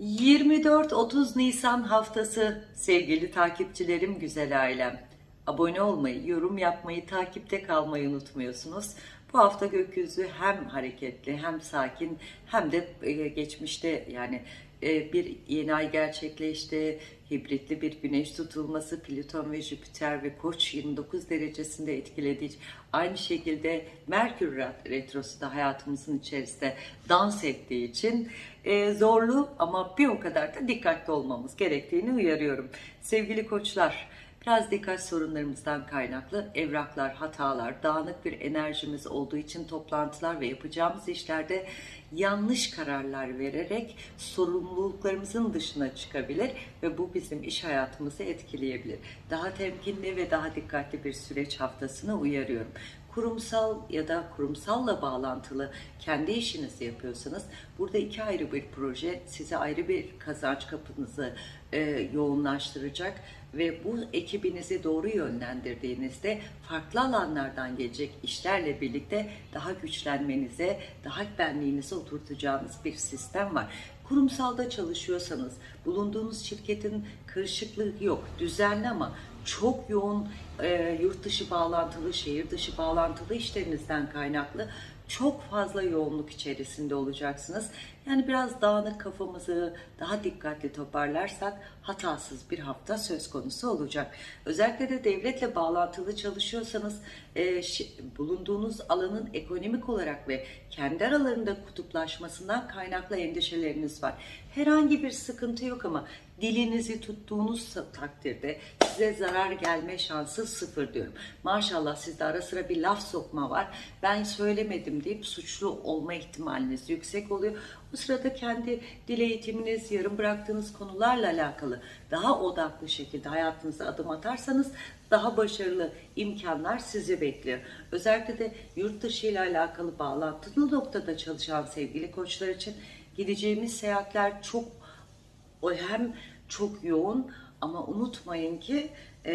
24-30 Nisan haftası sevgili takipçilerim, güzel ailem. Abone olmayı, yorum yapmayı, takipte kalmayı unutmuyorsunuz. Bu hafta gökyüzü hem hareketli hem sakin hem de e, geçmişte yani e, bir yeni ay gerçekleşti. Hibritli bir güneş tutulması Plüton ve Jüpiter ve Koç 29 derecesinde etkiledi. Aynı şekilde Merkür retrosu da hayatımızın içerisinde dans ettiği için e, zorlu ama bir o kadar da dikkatli olmamız gerektiğini uyarıyorum. Sevgili koçlar, Biraz dikkat sorunlarımızdan kaynaklı evraklar, hatalar, dağınık bir enerjimiz olduğu için toplantılar ve yapacağımız işlerde yanlış kararlar vererek sorumluluklarımızın dışına çıkabilir ve bu bizim iş hayatımızı etkileyebilir. Daha temkinli ve daha dikkatli bir süreç haftasını uyarıyorum kurumsal ya da kurumsalla bağlantılı kendi işinizi yapıyorsanız burada iki ayrı bir proje size ayrı bir kazanç kapınızı e, yoğunlaştıracak ve bu ekibinizi doğru yönlendirdiğinizde farklı alanlardan gelecek işlerle birlikte daha güçlenmenize, daha benliğinize oturtacağınız bir sistem var. Kurumsalda çalışıyorsanız bulunduğunuz şirketin karışıklığı yok, düzenli ama çok yoğun e, yurt dışı bağlantılı, şehir dışı bağlantılı işlerinizden kaynaklı çok fazla yoğunluk içerisinde olacaksınız. Yani biraz dağınık kafamızı daha dikkatli toparlarsak hatasız bir hafta söz konusu olacak. Özellikle de devletle bağlantılı çalışıyorsanız e, bulunduğunuz alanın ekonomik olarak ve kendi aralarında kutuplaşmasından kaynaklı endişeleriniz var. Herhangi bir sıkıntı yok ama dilinizi tuttuğunuz takdirde size zarar gelme şansı sıfır diyorum. Maşallah sizde ara sıra bir laf sokma var. Ben söylemedim deyip suçlu olma ihtimaliniz yüksek oluyor. Bu sırada kendi dil eğitiminiz, yarım bıraktığınız konularla alakalı daha odaklı şekilde hayatınıza adım atarsanız daha başarılı imkanlar sizi bekliyor. Özellikle de yurt dışı ile alakalı bağlantılı noktada çalışan sevgili koçlar için gideceğimiz seyahatler çok hem çok yoğun ama unutmayın ki e,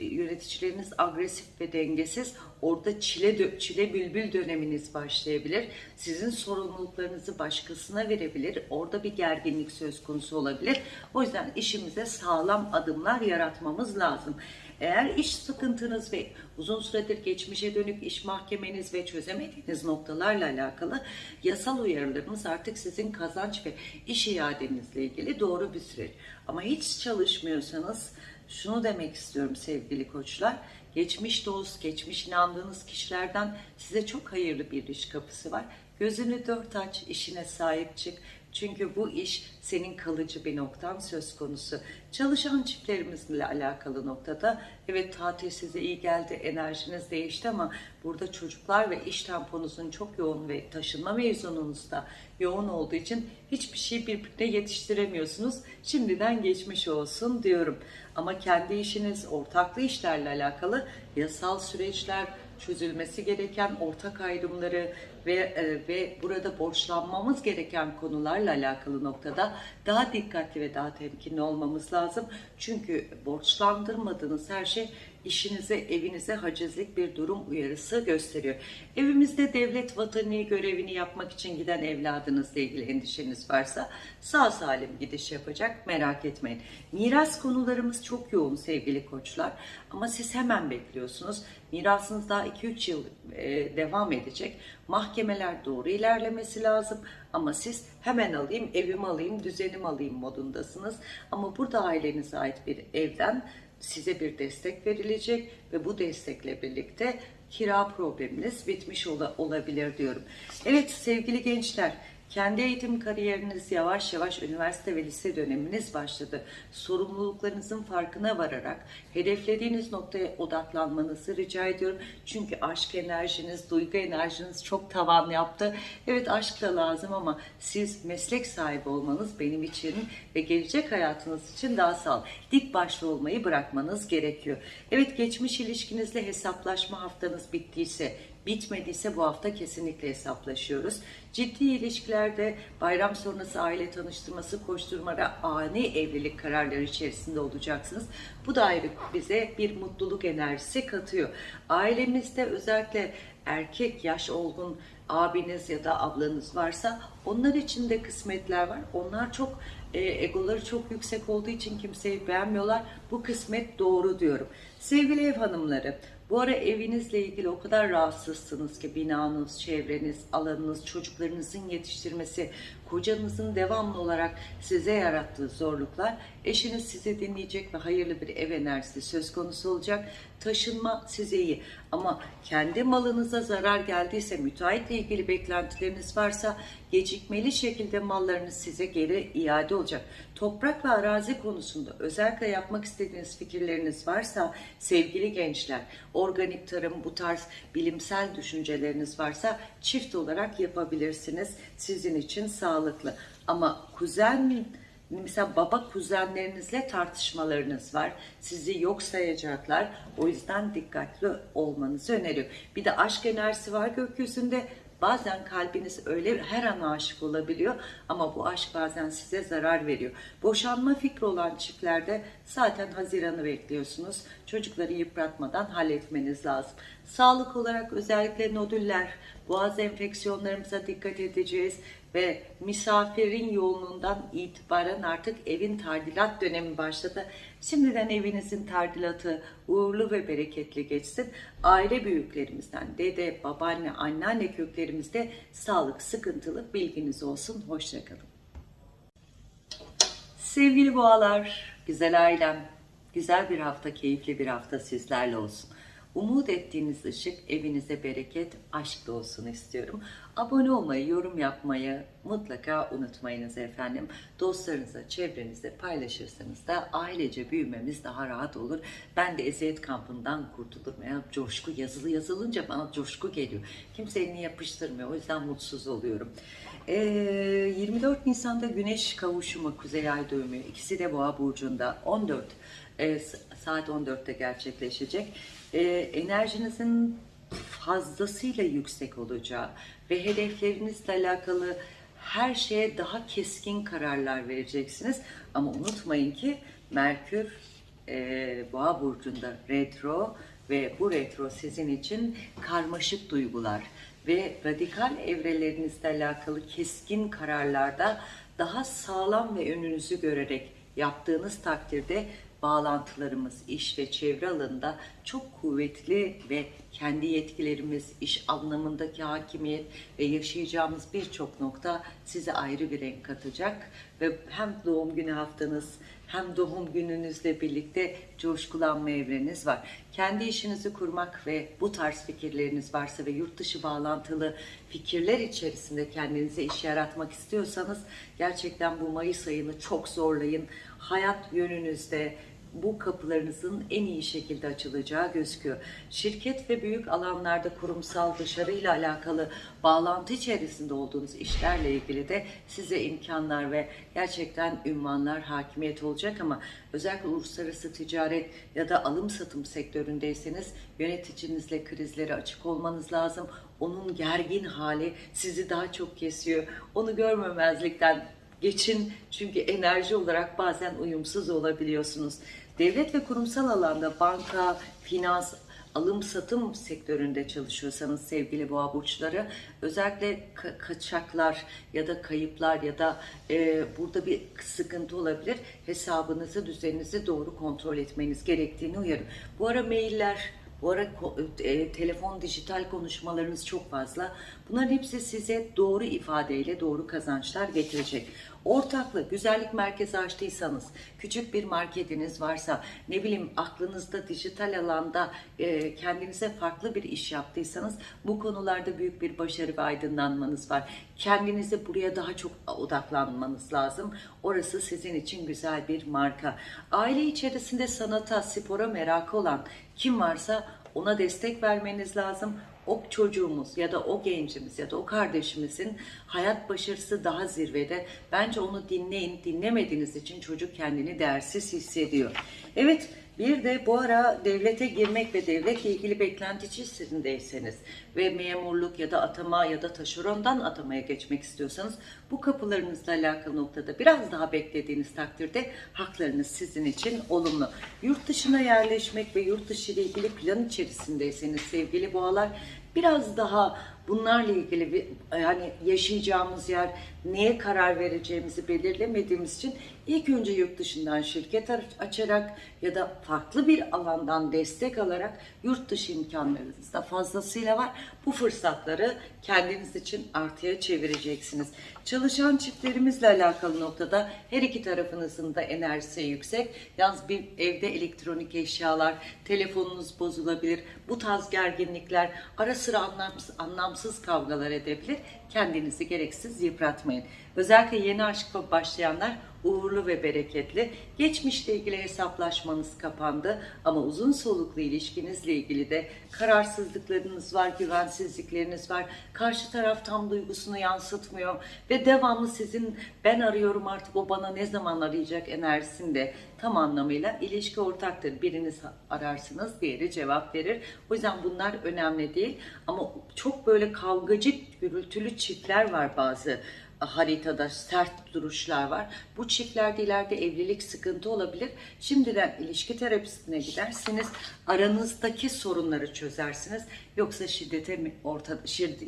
yöneticileriniz agresif ve dengesiz. Orada çile çile bülbül döneminiz başlayabilir. Sizin sorumluluklarınızı başkasına verebilir. Orada bir gerginlik söz konusu olabilir. O yüzden işimize sağlam adımlar yaratmamız lazım. Eğer iş sıkıntınız ve uzun süredir geçmişe dönük iş mahkemeniz ve çözemediğiniz noktalarla alakalı yasal uyarılarımız artık sizin kazanç ve iş iadenizle ilgili doğru bir süreç. Ama hiç çalışmıyorsanız şunu demek istiyorum sevgili koçlar. Geçmiş dost, geçmiş inandığınız kişilerden size çok hayırlı bir iş kapısı var. Gözünü dört aç, işine sahip çık. Çünkü bu iş senin kalıcı bir noktan söz konusu. Çalışan çiftlerimizle alakalı noktada evet tatil size iyi geldi, enerjiniz değişti ama burada çocuklar ve iş temponuzun çok yoğun ve taşınma mevzunuz da yoğun olduğu için hiçbir şey birbirine yetiştiremiyorsunuz. Şimdiden geçmiş olsun diyorum. Ama kendi işiniz, ortaklı işlerle alakalı yasal süreçler, çözülmesi gereken ortak ayrımları ve e, ve burada borçlanmamız gereken konularla alakalı noktada daha dikkatli ve daha temkinli olmamız lazım. Çünkü borçlandırmadığınız her şey işinize, evinize hacizlik bir durum uyarısı gösteriyor. Evimizde devlet vatani görevini yapmak için giden evladınızla ilgili endişeniz varsa sağ salim gidiş yapacak merak etmeyin. Miras konularımız çok yoğun sevgili koçlar ama siz hemen bekliyorsunuz. Mirasınız daha 2-3 yıl e, devam edecek. Mahkemeler doğru ilerlemesi lazım ama siz hemen alayım, evimi alayım, düzenim alayım modundasınız. Ama burada ailenize ait bir evden size bir destek verilecek ve bu destekle birlikte kira probleminiz bitmiş olabilir diyorum. Evet sevgili gençler kendi eğitim kariyeriniz yavaş yavaş üniversite ve lise döneminiz başladı. Sorumluluklarınızın farkına vararak hedeflediğiniz noktaya odaklanmanızı rica ediyorum. Çünkü aşk enerjiniz, duygu enerjiniz çok tavan yaptı. Evet aşk da lazım ama siz meslek sahibi olmanız benim için ve gelecek hayatınız için daha sağ dik başlı olmayı bırakmanız gerekiyor. Evet geçmiş ilişkinizle hesaplaşma haftanız bittiyse bitmediyse bu hafta kesinlikle hesaplaşıyoruz. Ciddi ilişkilerde bayram sonrası aile tanıştırması, koşturmada ani evlilik kararları içerisinde olacaksınız. Bu da ayrı bize bir mutluluk enerjisi katıyor. Ailemizde özellikle erkek yaş olgun abiniz ya da ablanız varsa onlar için de kısmetler var. Onlar çok e, egoları çok yüksek olduğu için kimseyi beğenmiyorlar. Bu kısmet doğru diyorum. Sevgili ev hanımları, bu ara evinizle ilgili o kadar rahatsızsınız ki binanız, çevreniz, alanınız, çocuklarınızın yetiştirmesi, kocanızın devamlı olarak size yarattığı zorluklar, eşiniz sizi dinleyecek ve hayırlı bir ev enerjisi söz konusu olacak. Taşınma size iyi ama kendi malınıza zarar geldiyse, müteahhitle ilgili beklentileriniz varsa gecikmeli şekilde mallarınız size geri iade olacak. Toprak ve arazi konusunda özellikle yapmak istediğiniz fikirleriniz varsa sevgili gençler, organik tarım bu tarz bilimsel düşünceleriniz varsa çift olarak yapabilirsiniz. Sizin için sağlıklı. Ama kuzen mesela baba kuzenlerinizle tartışmalarınız var. Sizi yok sayacaklar. O yüzden dikkatli olmanızı öneriyorum. Bir de aşk enerjisi var gökyüzünde. Bazen kalbiniz öyle her an aşık olabiliyor ama bu aşk bazen size zarar veriyor. Boşanma fikri olan çiftlerde zaten Haziran'ı bekliyorsunuz. Çocukları yıpratmadan halletmeniz lazım. Sağlık olarak özellikle nodüller, boğaz enfeksiyonlarımıza dikkat edeceğiz ve misafirin yoğunluğundan itibaren artık evin tadilat dönemi başladı. Şimdiden evinizin tadilatı uğurlu ve bereketli geçsin. Aile büyüklerimizden, dede, babaanne, anneanne köklerimizde sağlık sıkıntılı bilginiz olsun. Hoşçakalın. Sevgili boğalar, güzel ailem, güzel bir hafta, keyifli bir hafta sizlerle olsun. Umut ettiğiniz ışık evinize bereket, aşk da olsun istiyorum. Abone olmayı, yorum yapmayı mutlaka unutmayınız efendim. Dostlarınıza, çevrenizde paylaşırsanız da ailece büyümemiz daha rahat olur. Ben de eziyet kampından kurtulurum. Ya coşku yazılı yazılınca bana coşku geliyor. Kimse elini yapıştırmıyor. O yüzden mutsuz oluyorum. Ee, 24 Nisan'da Güneş kavuşumu, Kuzey Ay düğümü. İkisi de Boğa burcunda. 14 e, saat 14'te gerçekleşecek. E, enerjinizin fazlasıyla yüksek olacağı ve hedeflerinizle alakalı her şeye daha keskin kararlar vereceksiniz. Ama unutmayın ki Merkür e, Boğa burcunda retro ve bu retro sizin için karmaşık duygular ve radikal evrelerinizle alakalı keskin kararlarda daha sağlam ve önünüzü görerek yaptığınız takdirde bağlantılarımız iş ve çevre alanında çok kuvvetli ve kendi yetkilerimiz, iş anlamındaki hakimiyet ve yaşayacağımız birçok nokta size ayrı bir renk katacak ve hem doğum günü haftanız hem doğum gününüzle birlikte coşkulanma evreniz var. Kendi işinizi kurmak ve bu tarz fikirleriniz varsa ve yurt dışı bağlantılı fikirler içerisinde kendinize iş yaratmak istiyorsanız gerçekten bu Mayıs ayını çok zorlayın. Hayat yönünüzde, bu kapılarınızın en iyi şekilde açılacağı gözüküyor. Şirket ve büyük alanlarda kurumsal dışarıyla alakalı bağlantı içerisinde olduğunuz işlerle ilgili de size imkanlar ve gerçekten ünvanlar hakimiyet olacak ama özellikle uluslararası ticaret ya da alım satım sektöründeyseniz yöneticinizle krizlere açık olmanız lazım. Onun gergin hali sizi daha çok kesiyor. Onu görmemezlikten geçin çünkü enerji olarak bazen uyumsuz olabiliyorsunuz. Devlet ve kurumsal alanda banka, finans, alım satım sektöründe çalışıyorsanız sevgili boğa burçları özellikle ka- kaçaklar ya da kayıplar ya da e, burada bir sıkıntı olabilir. Hesabınızı, düzeninizi doğru kontrol etmeniz gerektiğini uyarım. Bu ara mailler, ko- e, telefon, dijital konuşmalarınız çok fazla. Bunların hepsi size doğru ifadeyle doğru kazançlar getirecek. Ortaklı, güzellik merkezi açtıysanız, küçük bir marketiniz varsa, ne bileyim aklınızda dijital alanda e, kendinize farklı bir iş yaptıysanız bu konularda büyük bir başarı ve aydınlanmanız var. Kendinize buraya daha çok odaklanmanız lazım. Orası sizin için güzel bir marka. Aile içerisinde sanata, spora merakı olan kim varsa ona destek vermeniz lazım o çocuğumuz ya da o gencimiz ya da o kardeşimizin hayat başarısı daha zirvede. Bence onu dinleyin. Dinlemediğiniz için çocuk kendini değersiz hissediyor. Evet bir de bu ara devlete girmek ve devletle ilgili beklenti içerisindeyseniz ve memurluk ya da atama ya da taşerondan atamaya geçmek istiyorsanız bu kapılarınızla alakalı noktada biraz daha beklediğiniz takdirde haklarınız sizin için olumlu. Yurt dışına yerleşmek ve yurt dışı ile ilgili plan içerisindeyseniz sevgili boğalar Biraz daha bunlarla ilgili bir yani yaşayacağımız yer, neye karar vereceğimizi belirlemediğimiz için ilk önce yurt dışından şirket açarak ya da farklı bir alandan destek alarak yurt dışı imkanlarınız da fazlasıyla var. Bu fırsatları kendiniz için artıya çevireceksiniz. Çalışan çiftlerimizle alakalı noktada her iki tarafınızın da enerjisi yüksek. Yalnız bir evde elektronik eşyalar, telefonunuz bozulabilir. Bu tarz gerginlikler ara sıra anlamsız, anlamsız kavgalar edebilir. Kendinizi gereksiz yıpratmayın. Özellikle yeni aşkla başlayanlar uğurlu ve bereketli. Geçmişle ilgili hesaplaşmanız kapandı ama uzun soluklu ilişkinizle ilgili de kararsızlıklarınız var, güvensizlikleriniz var. Karşı taraf tam duygusunu yansıtmıyor ve devamlı sizin ben arıyorum artık o bana ne zaman arayacak enerjisinde tam anlamıyla ilişki ortaktır. Biriniz ararsınız, diğeri cevap verir. O yüzden bunlar önemli değil ama çok böyle kavgacı, gürültülü çiftler var bazı haritada sert duruşlar var. Bu çiftlerde ileride evlilik sıkıntı olabilir. Şimdiden ilişki terapisine gidersiniz. Aranızdaki sorunları çözersiniz. Yoksa şiddete mi orta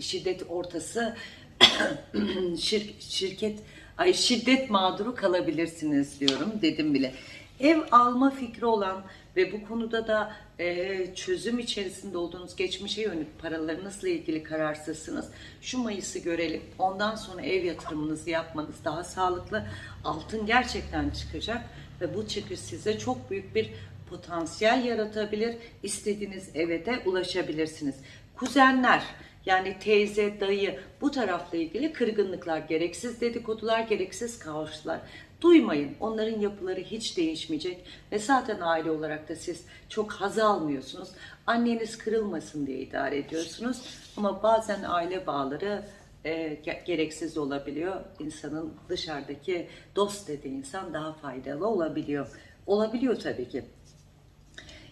şiddet ortası şir, şirket ay şiddet mağduru kalabilirsiniz diyorum dedim bile. Ev alma fikri olan ve bu konuda da e, çözüm içerisinde olduğunuz geçmişe yönelik paralarınızla ilgili kararsızsınız. Şu Mayıs'ı görelim. Ondan sonra ev yatırımınızı yapmanız daha sağlıklı. Altın gerçekten çıkacak ve bu çıkış size çok büyük bir potansiyel yaratabilir. İstediğiniz eve de ulaşabilirsiniz. Kuzenler yani teyze, dayı bu tarafla ilgili kırgınlıklar, gereksiz dedikodular, gereksiz kaoslar duymayın. Onların yapıları hiç değişmeyecek ve zaten aile olarak da siz çok haz almıyorsunuz. Anneniz kırılmasın diye idare ediyorsunuz ama bazen aile bağları e, gereksiz olabiliyor. İnsanın dışarıdaki dost dediği insan daha faydalı olabiliyor. Olabiliyor tabii ki.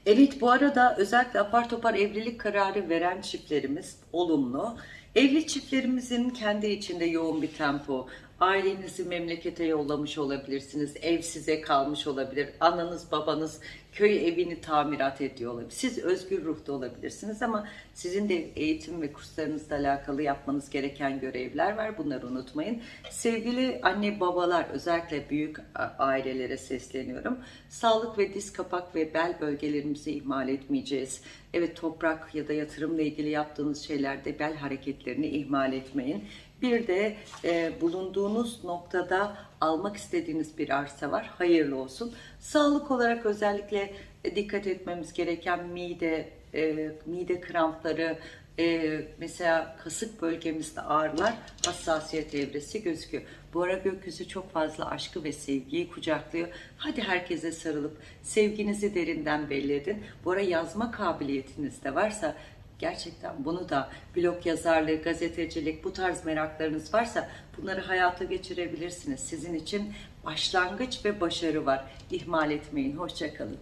Evet bu arada özellikle apar topar evlilik kararı veren çiftlerimiz olumlu. Evli çiftlerimizin kendi içinde yoğun bir tempo, ailenizi memlekete yollamış olabilirsiniz, ev size kalmış olabilir, ananız babanız köy evini tamirat ediyor olabilir. Siz özgür ruhta olabilirsiniz ama sizin de eğitim ve kurslarınızla alakalı yapmanız gereken görevler var. Bunları unutmayın. Sevgili anne babalar özellikle büyük ailelere sesleniyorum. Sağlık ve diz kapak ve bel bölgelerimizi ihmal etmeyeceğiz. Evet toprak ya da yatırımla ilgili yaptığınız şeylerde bel hareketlerini ihmal etmeyin. Bir de e, bulunduğunuz noktada almak istediğiniz bir arsa var. Hayırlı olsun. Sağlık olarak özellikle e, dikkat etmemiz gereken mide, e, mide krampları, e, mesela kasık bölgemizde ağrılar, hassasiyet evresi gözüküyor. Bu ara gökyüzü çok fazla aşkı ve sevgiyi kucaklıyor. Hadi herkese sarılıp sevginizi derinden belli edin. Bu ara yazma kabiliyetiniz de varsa gerçekten bunu da blog yazarlığı, gazetecilik bu tarz meraklarınız varsa bunları hayata geçirebilirsiniz. Sizin için başlangıç ve başarı var. İhmal etmeyin. Hoşçakalın.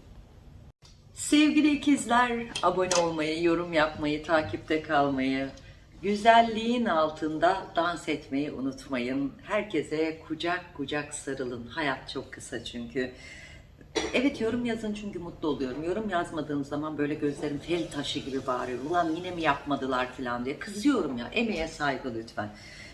Sevgili ikizler, abone olmayı, yorum yapmayı, takipte kalmayı, güzelliğin altında dans etmeyi unutmayın. Herkese kucak kucak sarılın. Hayat çok kısa çünkü. Evet yorum yazın çünkü mutlu oluyorum. Yorum yazmadığım zaman böyle gözlerim fel taşı gibi bağırıyor. Ulan yine mi yapmadılar falan diye. Kızıyorum ya. Emeğe saygı lütfen.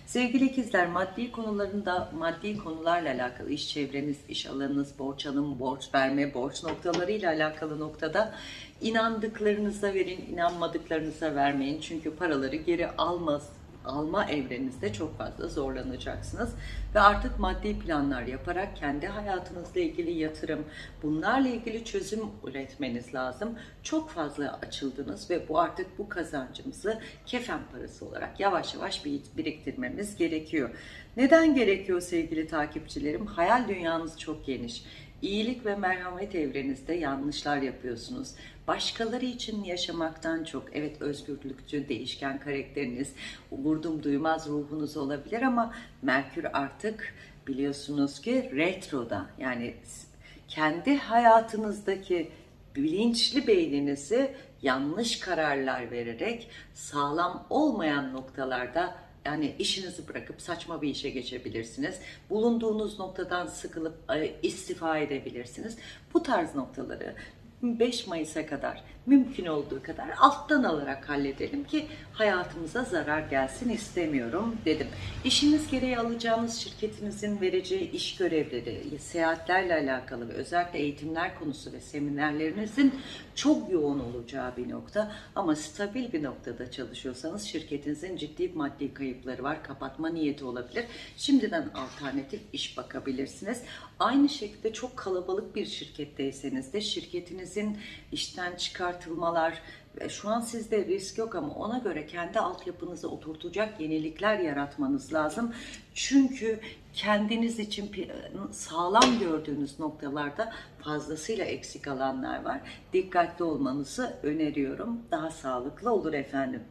Sevgili ikizler maddi konularında maddi konularla alakalı iş çevreniz, iş alanınız, borç alım, borç verme, borç noktalarıyla alakalı noktada inandıklarınıza verin, inanmadıklarınıza vermeyin. Çünkü paraları geri almaz, alma evrenizde çok fazla zorlanacaksınız. Ve artık maddi planlar yaparak kendi hayatınızla ilgili yatırım, bunlarla ilgili çözüm üretmeniz lazım. Çok fazla açıldınız ve bu artık bu kazancımızı kefen parası olarak yavaş yavaş biriktirmemiz gerekiyor. Neden gerekiyor sevgili takipçilerim? Hayal dünyanız çok geniş. İyilik ve merhamet evrenizde yanlışlar yapıyorsunuz. Başkaları için yaşamaktan çok, evet özgürlükçü, değişken karakteriniz, vurdum duymaz ruhunuz olabilir ama Merkür artık biliyorsunuz ki retroda. Yani kendi hayatınızdaki bilinçli beyninizi yanlış kararlar vererek sağlam olmayan noktalarda yani işinizi bırakıp saçma bir işe geçebilirsiniz. Bulunduğunuz noktadan sıkılıp e, istifa edebilirsiniz. Bu tarz noktaları 5 Mayıs'a kadar mümkün olduğu kadar alttan alarak halledelim ki hayatımıza zarar gelsin istemiyorum dedim. İşiniz gereği alacağınız şirketinizin vereceği iş görevleri, seyahatlerle alakalı ve özellikle eğitimler konusu ve seminerlerinizin çok yoğun olacağı bir nokta ama stabil bir noktada çalışıyorsanız şirketinizin ciddi maddi kayıpları var, kapatma niyeti olabilir. Şimdiden alternatif iş bakabilirsiniz. Aynı şekilde çok kalabalık bir şirketteyseniz de şirketinizin işten çıkartılmalar, ve şu an sizde risk yok ama ona göre kendi altyapınızı oturtacak yenilikler yaratmanız lazım. Çünkü kendiniz için sağlam gördüğünüz noktalarda fazlasıyla eksik alanlar var. Dikkatli olmanızı öneriyorum. Daha sağlıklı olur efendim.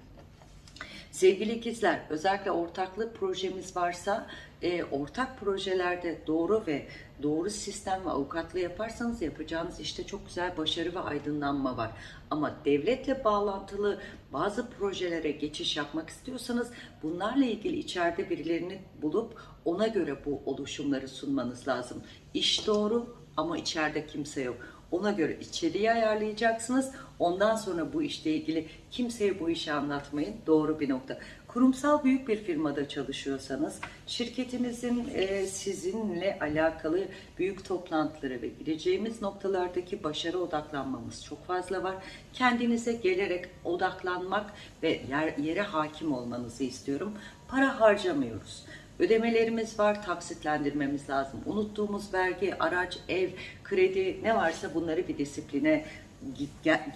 Sevgili ikizler, özellikle ortaklık projemiz varsa e, ortak projelerde doğru ve doğru sistem ve avukatlı yaparsanız yapacağınız işte çok güzel başarı ve aydınlanma var. Ama devletle bağlantılı bazı projelere geçiş yapmak istiyorsanız bunlarla ilgili içeride birilerini bulup ona göre bu oluşumları sunmanız lazım. İş doğru ama içeride kimse yok. Ona göre içeriği ayarlayacaksınız. Ondan sonra bu işle ilgili kimseye bu işi anlatmayın. Doğru bir nokta. Kurumsal büyük bir firmada çalışıyorsanız şirketimizin e, sizinle alakalı büyük toplantıları ve gireceğimiz noktalardaki başarı odaklanmamız çok fazla var. Kendinize gelerek odaklanmak ve yer, yere hakim olmanızı istiyorum. Para harcamıyoruz. Ödemelerimiz var, taksitlendirmemiz lazım. Unuttuğumuz vergi, araç, ev, kredi ne varsa bunları bir disipline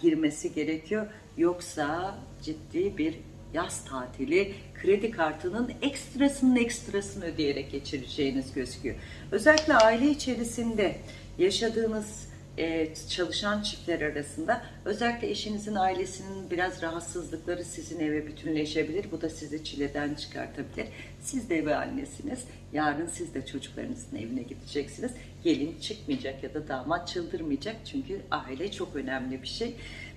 girmesi gerekiyor. Yoksa ciddi bir yaz tatili kredi kartının ekstrasının ekstrasını ödeyerek geçireceğiniz gözüküyor. Özellikle aile içerisinde yaşadığınız e, çalışan çiftler arasında özellikle eşinizin ailesinin biraz rahatsızlıkları sizin eve bütünleşebilir. Bu da sizi çileden çıkartabilir. Siz de eve annesiniz. Yarın siz de çocuklarınızın evine gideceksiniz. Gelin çıkmayacak ya da damat çıldırmayacak. Çünkü aile çok önemli bir şey.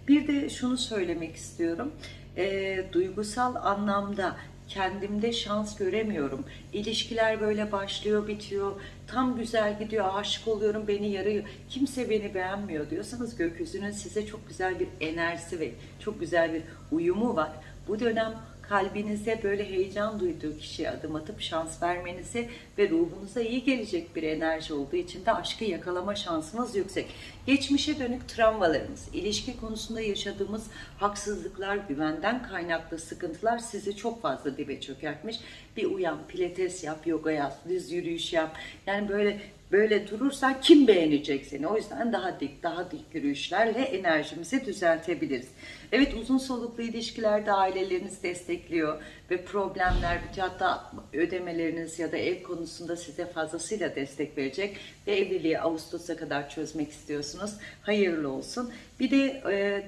Bir de şunu söylemek istiyorum. E, duygusal anlamda kendimde şans göremiyorum. İlişkiler böyle başlıyor, bitiyor. Tam güzel gidiyor, aşık oluyorum, beni yarıyor. Kimse beni beğenmiyor diyorsanız gökyüzünün size çok güzel bir enerjisi ve çok güzel bir uyumu var. Bu dönem kalbinize böyle heyecan duyduğu kişiye adım atıp şans vermenizi ve ruhunuza iyi gelecek bir enerji olduğu için de aşkı yakalama şansınız yüksek. Geçmişe dönük travmalarımız, ilişki konusunda yaşadığımız haksızlıklar, güvenden kaynaklı sıkıntılar sizi çok fazla dibe çökertmiş. Bir uyan, pilates yap, yoga yap, düz yürüyüş yap. Yani böyle böyle durursan kim beğenecek seni? O yüzden daha dik, daha dik yürüyüşlerle enerjimizi düzeltebiliriz. Evet uzun soluklu ilişkilerde aileleriniz destekliyor ve problemler, hatta ödemeleriniz ya da ev konusunda size fazlasıyla destek verecek ve evliliği Ağustos'a kadar çözmek istiyorsunuz. Hayırlı olsun. Bir de e,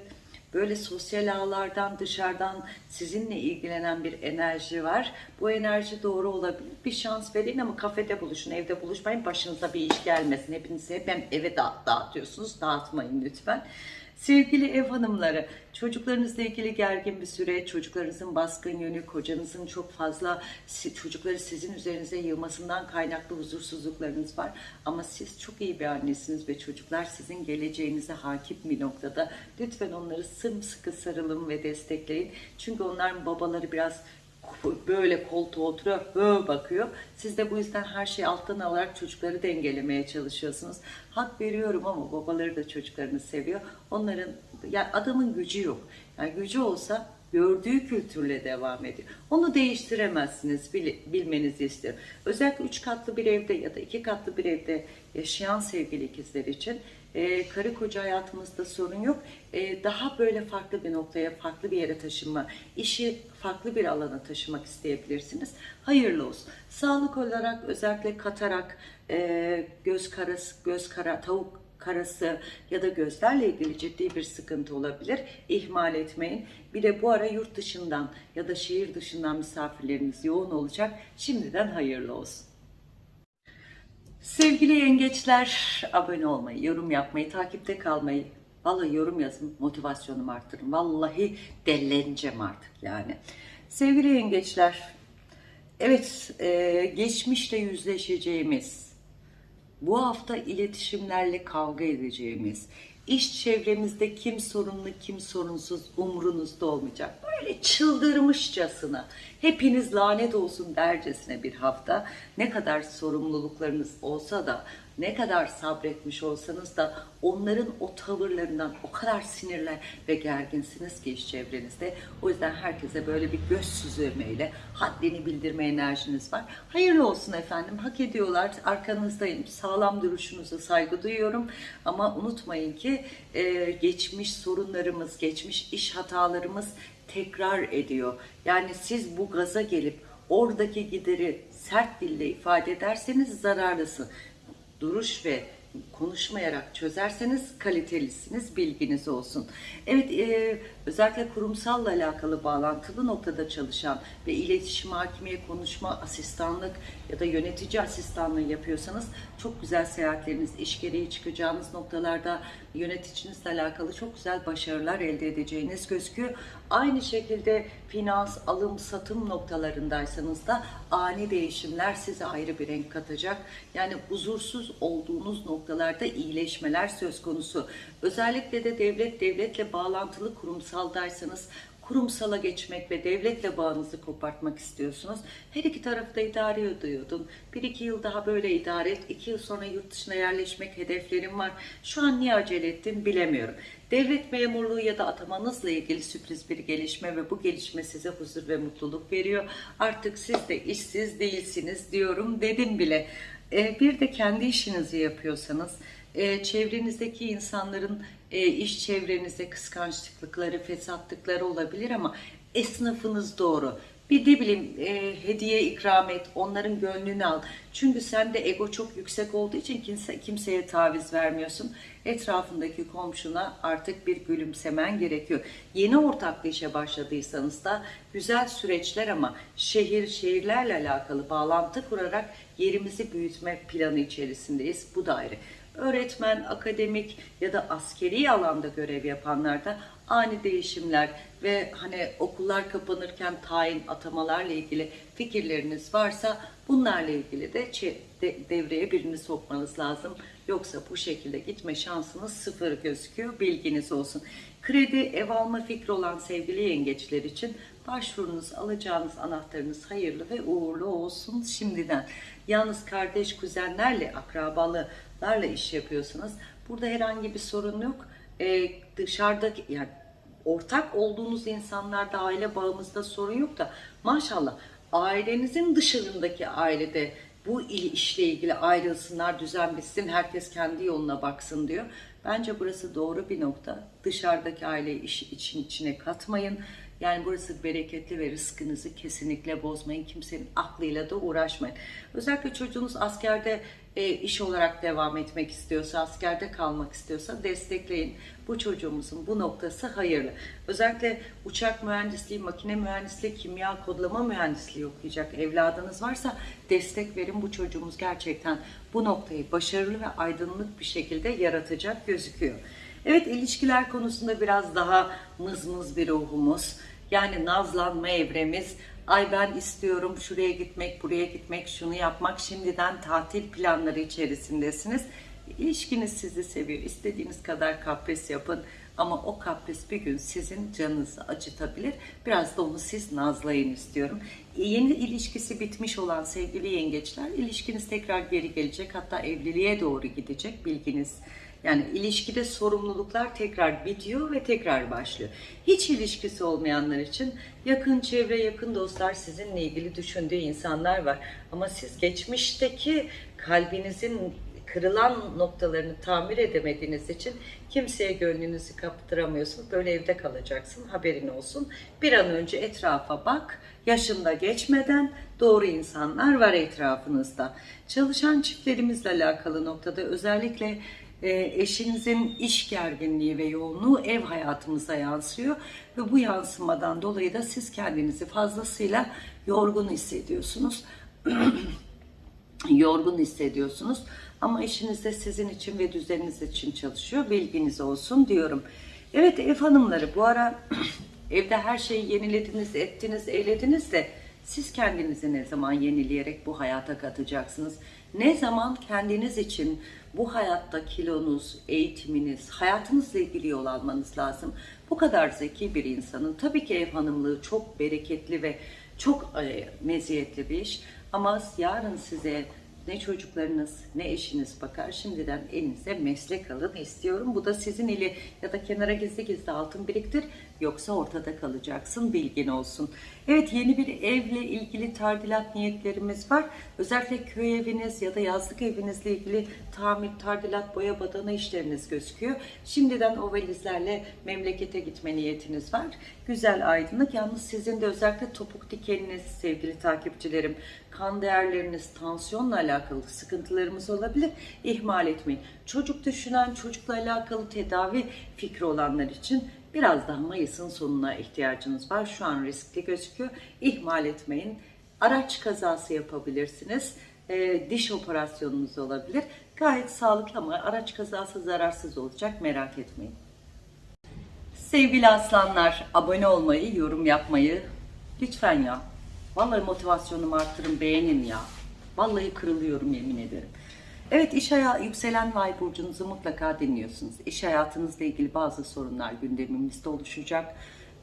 böyle sosyal ağlardan dışarıdan sizinle ilgilenen bir enerji var. Bu enerji doğru olabilir. Bir şans verin ama kafede buluşun, evde buluşmayın. Başınıza bir iş gelmesin. Hepinizi hep eve dağıt, dağıtıyorsunuz. Dağıtmayın lütfen. Sevgili ev hanımları, çocuklarınızla ilgili gergin bir süre, çocuklarınızın baskın yönü, kocanızın çok fazla çocukları sizin üzerinize yığmasından kaynaklı huzursuzluklarınız var. Ama siz çok iyi bir annesiniz ve çocuklar sizin geleceğinize hakim bir noktada. Lütfen onları sımsıkı sarılın ve destekleyin. Çünkü onların babaları biraz böyle koltuğa oturuyor, böyle bakıyor. Siz de bu yüzden her şeyi alttan alarak çocukları dengelemeye çalışıyorsunuz. Hak veriyorum ama babaları da çocuklarını seviyor. Onların, yani adamın gücü yok. Yani gücü olsa gördüğü kültürle devam ediyor. Onu değiştiremezsiniz, bil, bilmenizi istiyorum. Özellikle üç katlı bir evde ya da iki katlı bir evde yaşayan sevgili ikizler için e, karı koca hayatımızda sorun yok. E, daha böyle farklı bir noktaya, farklı bir yere taşınma, işi farklı bir alana taşımak isteyebilirsiniz. Hayırlı olsun. Sağlık olarak özellikle katarak, e, göz karası, göz kara, tavuk karası ya da gözlerle ilgili ciddi bir sıkıntı olabilir. İhmal etmeyin. Bir de bu ara yurt dışından ya da şehir dışından misafirleriniz yoğun olacak. Şimdiden hayırlı olsun. Sevgili yengeçler, abone olmayı, yorum yapmayı, takipte kalmayı, vallahi yorum yazın, motivasyonumu arttırın. Vallahi delleneceğim artık yani. Sevgili yengeçler, evet e, geçmişle yüzleşeceğimiz, bu hafta iletişimlerle kavga edeceğimiz, İş çevrenizde kim sorunlu kim sorunsuz umrunuzda olmayacak. Böyle çıldırmışçasına hepiniz lanet olsun dercesine bir hafta ne kadar sorumluluklarınız olsa da ne kadar sabretmiş olsanız da onların o tavırlarından o kadar sinirler ve gerginsiniz ki iş çevrenizde. O yüzden herkese böyle bir göz süzülmeyle haddini bildirme enerjiniz var. Hayırlı olsun efendim. Hak ediyorlar. Arkanızdayım. Sağlam duruşunuza saygı duyuyorum. Ama unutmayın ki e, geçmiş sorunlarımız, geçmiş iş hatalarımız tekrar ediyor. Yani siz bu gaza gelip oradaki gideri sert dille ifade ederseniz zararlısın duruş ve konuşmayarak çözerseniz kalitelisiniz, bilginiz olsun. Evet, e, özellikle kurumsalla alakalı bağlantılı noktada çalışan ve iletişim hakimiye konuşma asistanlık ya da yönetici asistanlığı yapıyorsanız çok güzel seyahatleriniz, iş gereği çıkacağınız noktalarda yöneticinizle alakalı çok güzel başarılar elde edeceğiniz gözüküyor. Aynı şekilde finans, alım, satım noktalarındaysanız da ani değişimler size ayrı bir renk katacak. Yani huzursuz olduğunuz noktalarda iyileşmeler söz konusu. Özellikle de devlet devletle bağlantılı kurumsaldaysanız kurumsala geçmek ve devletle bağınızı kopartmak istiyorsunuz. Her iki tarafta idare ediyordun. Bir iki yıl daha böyle idare et. iki yıl sonra yurt dışına yerleşmek hedeflerim var. Şu an niye acele ettin bilemiyorum. Devlet memurluğu ya da atamanızla ilgili sürpriz bir gelişme ve bu gelişme size huzur ve mutluluk veriyor. Artık siz de işsiz değilsiniz diyorum dedim bile. Ee, bir de kendi işinizi yapıyorsanız e, çevrenizdeki insanların e, iş çevrenizde kıskançlıkları, fesatlıkları olabilir ama esnafınız doğru. Bir de bileyim e, hediye ikram et, onların gönlünü al. Çünkü sende ego çok yüksek olduğu için kimse, kimseye taviz vermiyorsun. Etrafındaki komşuna artık bir gülümsemen gerekiyor. Yeni ortaklı işe başladıysanız da güzel süreçler ama şehir, şehirlerle alakalı bağlantı kurarak yerimizi büyütme planı içerisindeyiz. Bu da ayrı öğretmen, akademik ya da askeri alanda görev yapanlarda ani değişimler ve hani okullar kapanırken tayin atamalarla ilgili fikirleriniz varsa bunlarla ilgili de devreye birini sokmanız lazım. Yoksa bu şekilde gitme şansınız sıfır gözüküyor. Bilginiz olsun. Kredi, ev alma fikri olan sevgili yengeçler için başvurunuz, alacağınız anahtarınız hayırlı ve uğurlu olsun şimdiden. Yalnız kardeş, kuzenlerle, akrabalılarla iş yapıyorsanız burada herhangi bir sorun yok. Ee, dışarıdaki yani ortak olduğunuz insanlarda aile bağımızda sorun yok da maşallah ailenizin dışarındaki ailede bu işle ilgili ayrılsınlar, düzen bitsin, herkes kendi yoluna baksın diyor. Bence burası doğru bir nokta. Dışarıdaki aileyi iş için içine katmayın. Yani burası bereketli ve rızkınızı kesinlikle bozmayın. Kimsenin aklıyla da uğraşmayın. Özellikle çocuğunuz askerde e, iş olarak devam etmek istiyorsa, askerde kalmak istiyorsa destekleyin. Bu çocuğumuzun bu noktası hayırlı. Özellikle uçak mühendisliği, makine mühendisliği, kimya kodlama mühendisliği okuyacak evladınız varsa destek verin. Bu çocuğumuz gerçekten bu noktayı başarılı ve aydınlık bir şekilde yaratacak gözüküyor. Evet ilişkiler konusunda biraz daha mızmız bir ruhumuz. Yani nazlanma evremiz. Ay ben istiyorum şuraya gitmek, buraya gitmek, şunu yapmak. Şimdiden tatil planları içerisindesiniz. İlişkiniz sizi seviyor. İstediğiniz kadar kapris yapın. Ama o kapris bir gün sizin canınızı acıtabilir. Biraz da onu siz nazlayın istiyorum. Yeni ilişkisi bitmiş olan sevgili yengeçler ilişkiniz tekrar geri gelecek. Hatta evliliğe doğru gidecek bilginiz yani ilişkide sorumluluklar tekrar bitiyor ve tekrar başlıyor. Hiç ilişkisi olmayanlar için yakın çevre, yakın dostlar sizinle ilgili düşündüğü insanlar var. Ama siz geçmişteki kalbinizin kırılan noktalarını tamir edemediğiniz için kimseye gönlünüzü kaptıramıyorsunuz. Böyle evde kalacaksın haberin olsun. Bir an önce etrafa bak. Yaşında geçmeden doğru insanlar var etrafınızda. Çalışan çiftlerimizle alakalı noktada özellikle eşinizin iş gerginliği ve yoğunluğu ev hayatımıza yansıyor ve bu yansımadan dolayı da siz kendinizi fazlasıyla yorgun hissediyorsunuz. yorgun hissediyorsunuz ama eşiniz de sizin için ve düzeniniz için çalışıyor. Bilginiz olsun diyorum. Evet ev hanımları bu ara evde her şeyi yenilediniz, ettiniz, eylediniz de siz kendinizi ne zaman yenileyerek bu hayata katacaksınız? Ne zaman kendiniz için bu hayatta kilonuz, eğitiminiz, hayatınızla ilgili yol almanız lazım. Bu kadar zeki bir insanın tabii ki ev hanımlığı çok bereketli ve çok e, meziyetli bir iş. Ama yarın size ne çocuklarınız ne eşiniz bakar. Şimdiden elinize meslek alın istiyorum. Bu da sizin ili ya da kenara gizli gizli altın biriktir. Yoksa ortada kalacaksın bilgin olsun. Evet yeni bir evle ilgili tadilat niyetlerimiz var. Özellikle köy eviniz ya da yazlık evinizle ilgili tamir, tadilat, boya badana işleriniz gözüküyor. Şimdiden o valizlerle memlekete gitme niyetiniz var. Güzel aydınlık. Yalnız sizin de özellikle topuk dikeniniz sevgili takipçilerim, kan değerleriniz, tansiyonla alakalı sıkıntılarımız olabilir. İhmal etmeyin. Çocuk düşünen, çocukla alakalı tedavi fikri olanlar için biraz daha Mayıs'ın sonuna ihtiyacınız var. Şu an riskli gözüküyor. İhmal etmeyin. Araç kazası yapabilirsiniz. E, diş operasyonunuz olabilir. Gayet sağlıklı ama araç kazası zararsız olacak merak etmeyin. Sevgili aslanlar, abone olmayı, yorum yapmayı lütfen ya. Vallahi motivasyonumu arttırın, beğenin ya. Vallahi kırılıyorum yemin ederim. Evet iş hayatı yükselen vay burcunuzu mutlaka dinliyorsunuz. İş hayatınızla ilgili bazı sorunlar gündemimizde oluşacak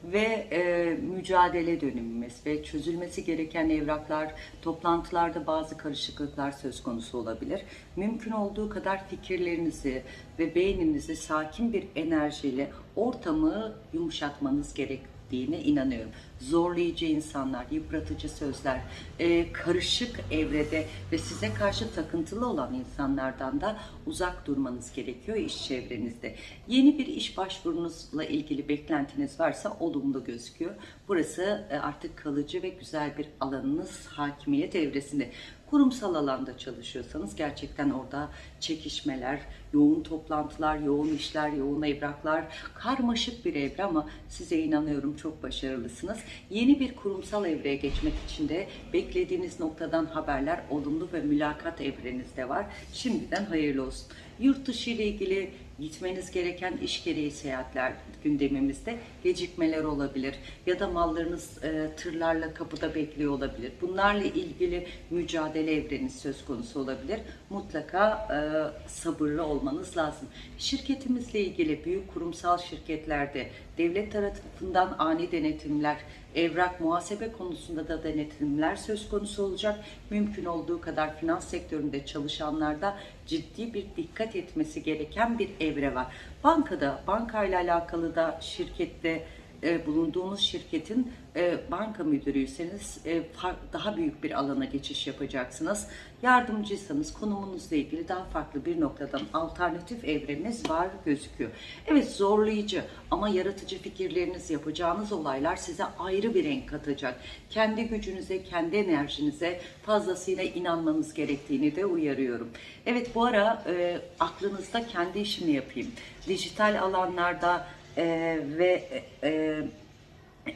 ve e, mücadele dönemimiz ve çözülmesi gereken evraklar, toplantılarda bazı karışıklıklar söz konusu olabilir. Mümkün olduğu kadar fikirlerinizi ve beyninizi sakin bir enerjiyle ortamı yumuşatmanız gerekiyor ettiğine inanıyorum. Zorlayıcı insanlar, yıpratıcı sözler, e, karışık evrede ve size karşı takıntılı olan insanlardan da uzak durmanız gerekiyor iş çevrenizde. Yeni bir iş başvurunuzla ilgili beklentiniz varsa olumlu gözüküyor. Burası e, artık kalıcı ve güzel bir alanınız hakimiyet evresinde. Kurumsal alanda çalışıyorsanız gerçekten orada çekişmeler, yoğun toplantılar, yoğun işler, yoğun evraklar, karmaşık bir evre ama size inanıyorum çok başarılısınız. Yeni bir kurumsal evreye geçmek için de beklediğiniz noktadan haberler olumlu ve mülakat evrenizde var. Şimdiden hayırlı olsun. Yurt dışı ile ilgili gitmeniz gereken iş gereği seyahatler gündemimizde gecikmeler olabilir ya da mallarınız e, tırlarla kapıda bekliyor olabilir. Bunlarla ilgili mücadele evreniz söz konusu olabilir. Mutlaka e, sabırlı olmanız lazım. Şirketimizle ilgili büyük kurumsal şirketlerde devlet tarafından ani denetimler, evrak muhasebe konusunda da denetimler söz konusu olacak. Mümkün olduğu kadar finans sektöründe çalışanlarda ciddi bir dikkat etmesi gereken bir evre var. Bankada, bankayla alakalı da şirkette e, bulunduğunuz şirketin e, banka müdürüyseniz e, daha büyük bir alana geçiş yapacaksınız. Yardımcıysanız konumunuzla ilgili daha farklı bir noktadan alternatif evreniz var gözüküyor. Evet zorlayıcı ama yaratıcı fikirleriniz yapacağınız olaylar size ayrı bir renk katacak. Kendi gücünüze, kendi enerjinize fazlasıyla inanmanız gerektiğini de uyarıyorum. Evet bu ara e, aklınızda kendi işimi yapayım. Dijital alanlarda e, ve e,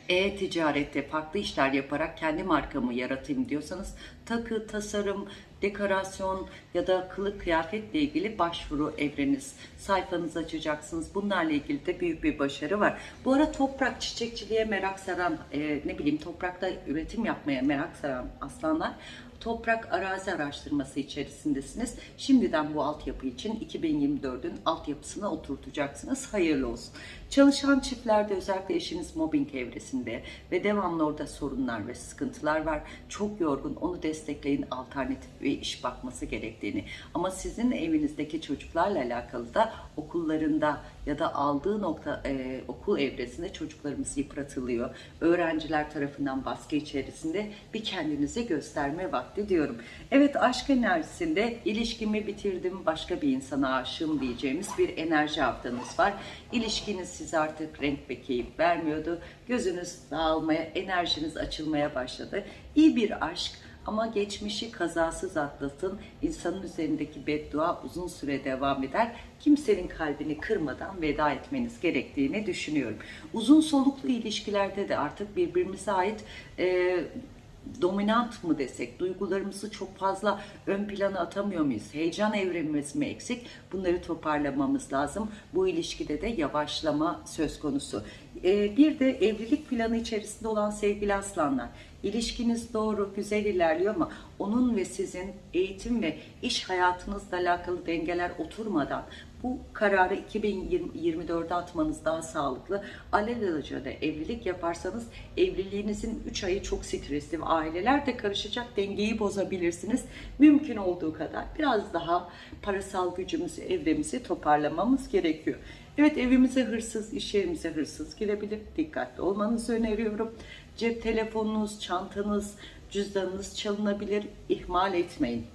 e-ticarette farklı işler yaparak kendi markamı yaratayım diyorsanız takı, tasarım, dekorasyon ya da kılık kıyafetle ilgili başvuru evreniz sayfanızı açacaksınız. Bunlarla ilgili de büyük bir başarı var. Bu ara toprak çiçekçiliğe merak saran, e, ne bileyim toprakta üretim yapmaya merak saran aslanlar toprak arazi araştırması içerisindesiniz. Şimdiden bu altyapı için 2024'ün altyapısına oturtacaksınız. Hayırlı olsun. Çalışan çiftlerde özellikle eşiniz mobbing evresinde ve devamlı orada sorunlar ve sıkıntılar var. Çok yorgun onu destekleyin alternatif bir iş bakması gerektiğini. Ama sizin evinizdeki çocuklarla alakalı da okullarında ya da aldığı nokta e, okul evresinde çocuklarımız yıpratılıyor. Öğrenciler tarafından baskı içerisinde bir kendinize gösterme vakti diyorum. Evet aşk enerjisinde ilişkimi bitirdim başka bir insana aşığım diyeceğimiz bir enerji haftanız var. İlişkiniz size artık renk ve keyif vermiyordu. Gözünüz dağılmaya, enerjiniz açılmaya başladı. İyi bir aşk ama geçmişi kazasız atlatın. İnsanın üzerindeki beddua uzun süre devam eder. Kimsenin kalbini kırmadan veda etmeniz gerektiğini düşünüyorum. Uzun soluklu ilişkilerde de artık birbirimize ait e, dominant mı desek, duygularımızı çok fazla ön plana atamıyor muyuz? Heyecan evremimiz mi eksik? Bunları toparlamamız lazım. Bu ilişkide de yavaşlama söz konusu. e, bir de evlilik planı içerisinde olan sevgili aslanlar. İlişkiniz doğru, güzel ilerliyor ama onun ve sizin eğitim ve iş hayatınızla alakalı dengeler oturmadan bu kararı 2024'de atmanız daha sağlıklı. Alelacele evlilik yaparsanız evliliğinizin 3 ayı çok stresli ve aileler de karışacak dengeyi bozabilirsiniz. Mümkün olduğu kadar biraz daha parasal gücümüzü, evremizi toparlamamız gerekiyor. Evet evimize hırsız, iş yerimize hırsız girebilir. Dikkatli olmanızı öneriyorum. Cep telefonunuz, çantanız, cüzdanınız çalınabilir. İhmal etmeyin.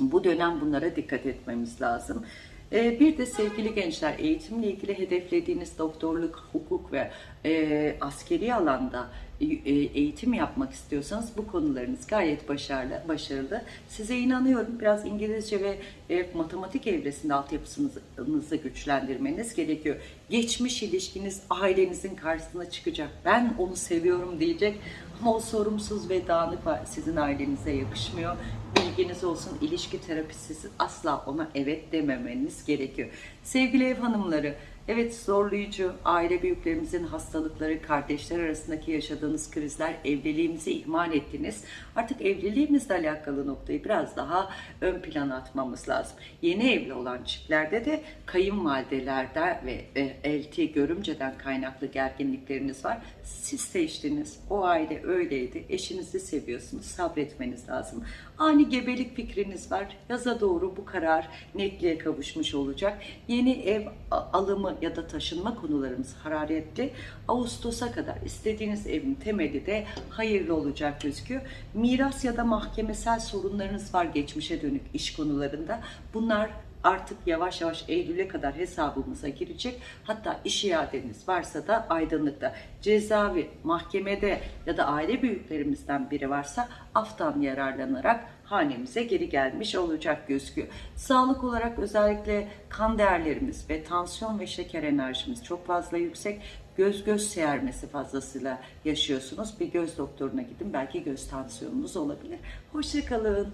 Bu dönem bunlara dikkat etmemiz lazım. Ee, Bir de sevgili gençler eğitimle ilgili hedeflediğiniz doktorluk, hukuk ve e, askeri alanda e, eğitim yapmak istiyorsanız bu konularınız gayet başarılı. başarılı. Size inanıyorum biraz İngilizce ve e, matematik evresinde altyapısınızı güçlendirmeniz gerekiyor. Geçmiş ilişkiniz ailenizin karşısına çıkacak. Ben onu seviyorum diyecek o sorumsuz ve dağınık. Sizin ailenize yakışmıyor. Bilginiz olsun ilişki terapisi asla ona evet dememeniz gerekiyor. Sevgili ev hanımları, evet zorlayıcı aile büyüklerimizin hastalıkları, kardeşler arasındaki yaşadığınız krizler, evliliğimizi ihmal ettiniz. Artık evliliğimizle alakalı noktayı biraz daha ön plana atmamız lazım. Yeni evli olan çiftlerde de kayınvalidelerde ve elti görümceden kaynaklı gerginlikleriniz var. Siz seçtiniz. O aile öyleydi. Eşinizi seviyorsunuz. Sabretmeniz lazım. Ani gebelik fikriniz var. Yaza doğru bu karar netliğe kavuşmuş olacak. Yeni ev alımı ya da taşınma konularımız hararetli. Ağustos'a kadar istediğiniz evin temeli de hayırlı olacak gözüküyor. Miras ya da mahkemesel sorunlarınız var geçmişe dönük iş konularında. Bunlar artık yavaş yavaş Eylül'e kadar hesabımıza girecek. Hatta iş iadeniz varsa da aydınlıkta. Cezaevi, mahkemede ya da aile büyüklerimizden biri varsa aftan yararlanarak hanemize geri gelmiş olacak gözüküyor. Sağlık olarak özellikle kan değerlerimiz ve tansiyon ve şeker enerjimiz çok fazla yüksek. Göz göz seyrmesi fazlasıyla yaşıyorsunuz. Bir göz doktoruna gidin. Belki göz tansiyonunuz olabilir. Hoşçakalın.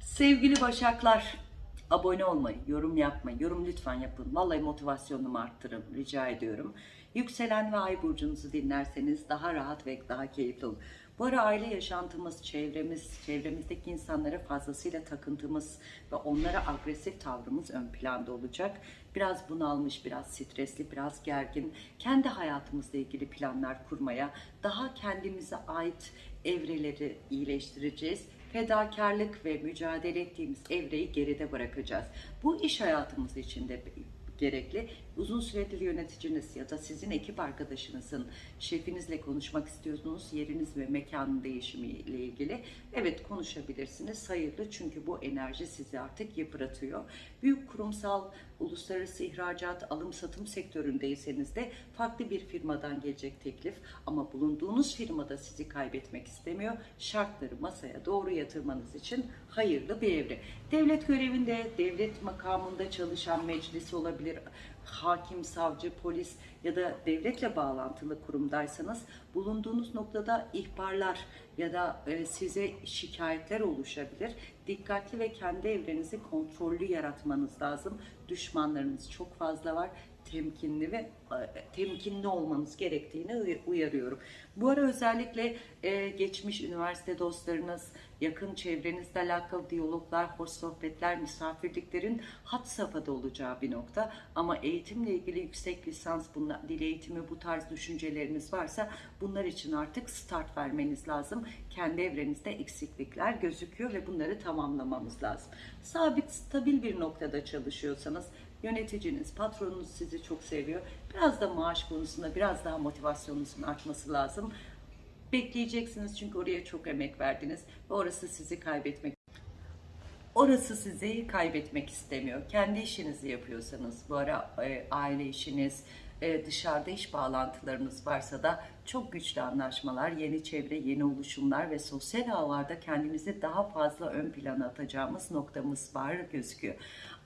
Sevgili Başaklar, abone olmayı, yorum yapmayı, yorum lütfen yapın. Vallahi motivasyonumu arttırın, rica ediyorum. Yükselen ve ay burcunuzu dinlerseniz daha rahat ve daha keyifli olur. Bu ara aile yaşantımız, çevremiz, çevremizdeki insanlara fazlasıyla takıntımız ve onlara agresif tavrımız ön planda olacak. Biraz bunalmış, biraz stresli, biraz gergin, kendi hayatımızla ilgili planlar kurmaya, daha kendimize ait evreleri iyileştireceğiz fedakarlık ve mücadele ettiğimiz evreyi geride bırakacağız. Bu iş hayatımız için de gerekli. Uzun süredir yöneticiniz ya da sizin ekip arkadaşınızın şefinizle konuşmak istiyorsunuz yeriniz ve mekanın değişimiyle ilgili. Evet konuşabilirsiniz. Hayırlı çünkü bu enerji sizi artık yıpratıyor. Büyük kurumsal, uluslararası ihracat, alım satım sektöründeyseniz de farklı bir firmadan gelecek teklif ama bulunduğunuz firmada sizi kaybetmek istemiyor. Şartları masaya doğru yatırmanız için hayırlı bir evre. Devlet görevinde, devlet makamında çalışan meclis olabilir, hakim, savcı, polis ya da devletle bağlantılı kurumdaysanız bulunduğunuz noktada ihbarlar ya da e, size şikayetler oluşabilir. Dikkatli ve kendi evrenizi kontrollü yaratmanız lazım. Düşmanlarınız çok fazla var temkinli ve e, temkinli olmanız gerektiğini uy- uyarıyorum. Bu ara özellikle e, geçmiş üniversite dostlarınız, yakın çevrenizle alakalı diyaloglar, hoş sohbetler, misafirliklerin hat safhada olacağı bir nokta. Ama eğitimle ilgili yüksek lisans, bunlar, dil eğitimi bu tarz düşünceleriniz varsa bunlar için artık start vermeniz lazım. Kendi evrenizde eksiklikler gözüküyor ve bunları tamamlamamız lazım. Sabit, stabil bir noktada çalışıyorsanız yöneticiniz, patronunuz sizi çok seviyor. Biraz da maaş konusunda biraz daha motivasyonunuzun artması lazım. Bekleyeceksiniz çünkü oraya çok emek verdiniz ve orası sizi kaybetmek Orası sizi kaybetmek istemiyor. Kendi işinizi yapıyorsanız, bu ara e, aile işiniz, e, dışarıda iş bağlantılarınız varsa da çok güçlü anlaşmalar, yeni çevre, yeni oluşumlar ve sosyal ağlarda kendimizi daha fazla ön plana atacağımız noktamız var gözüküyor.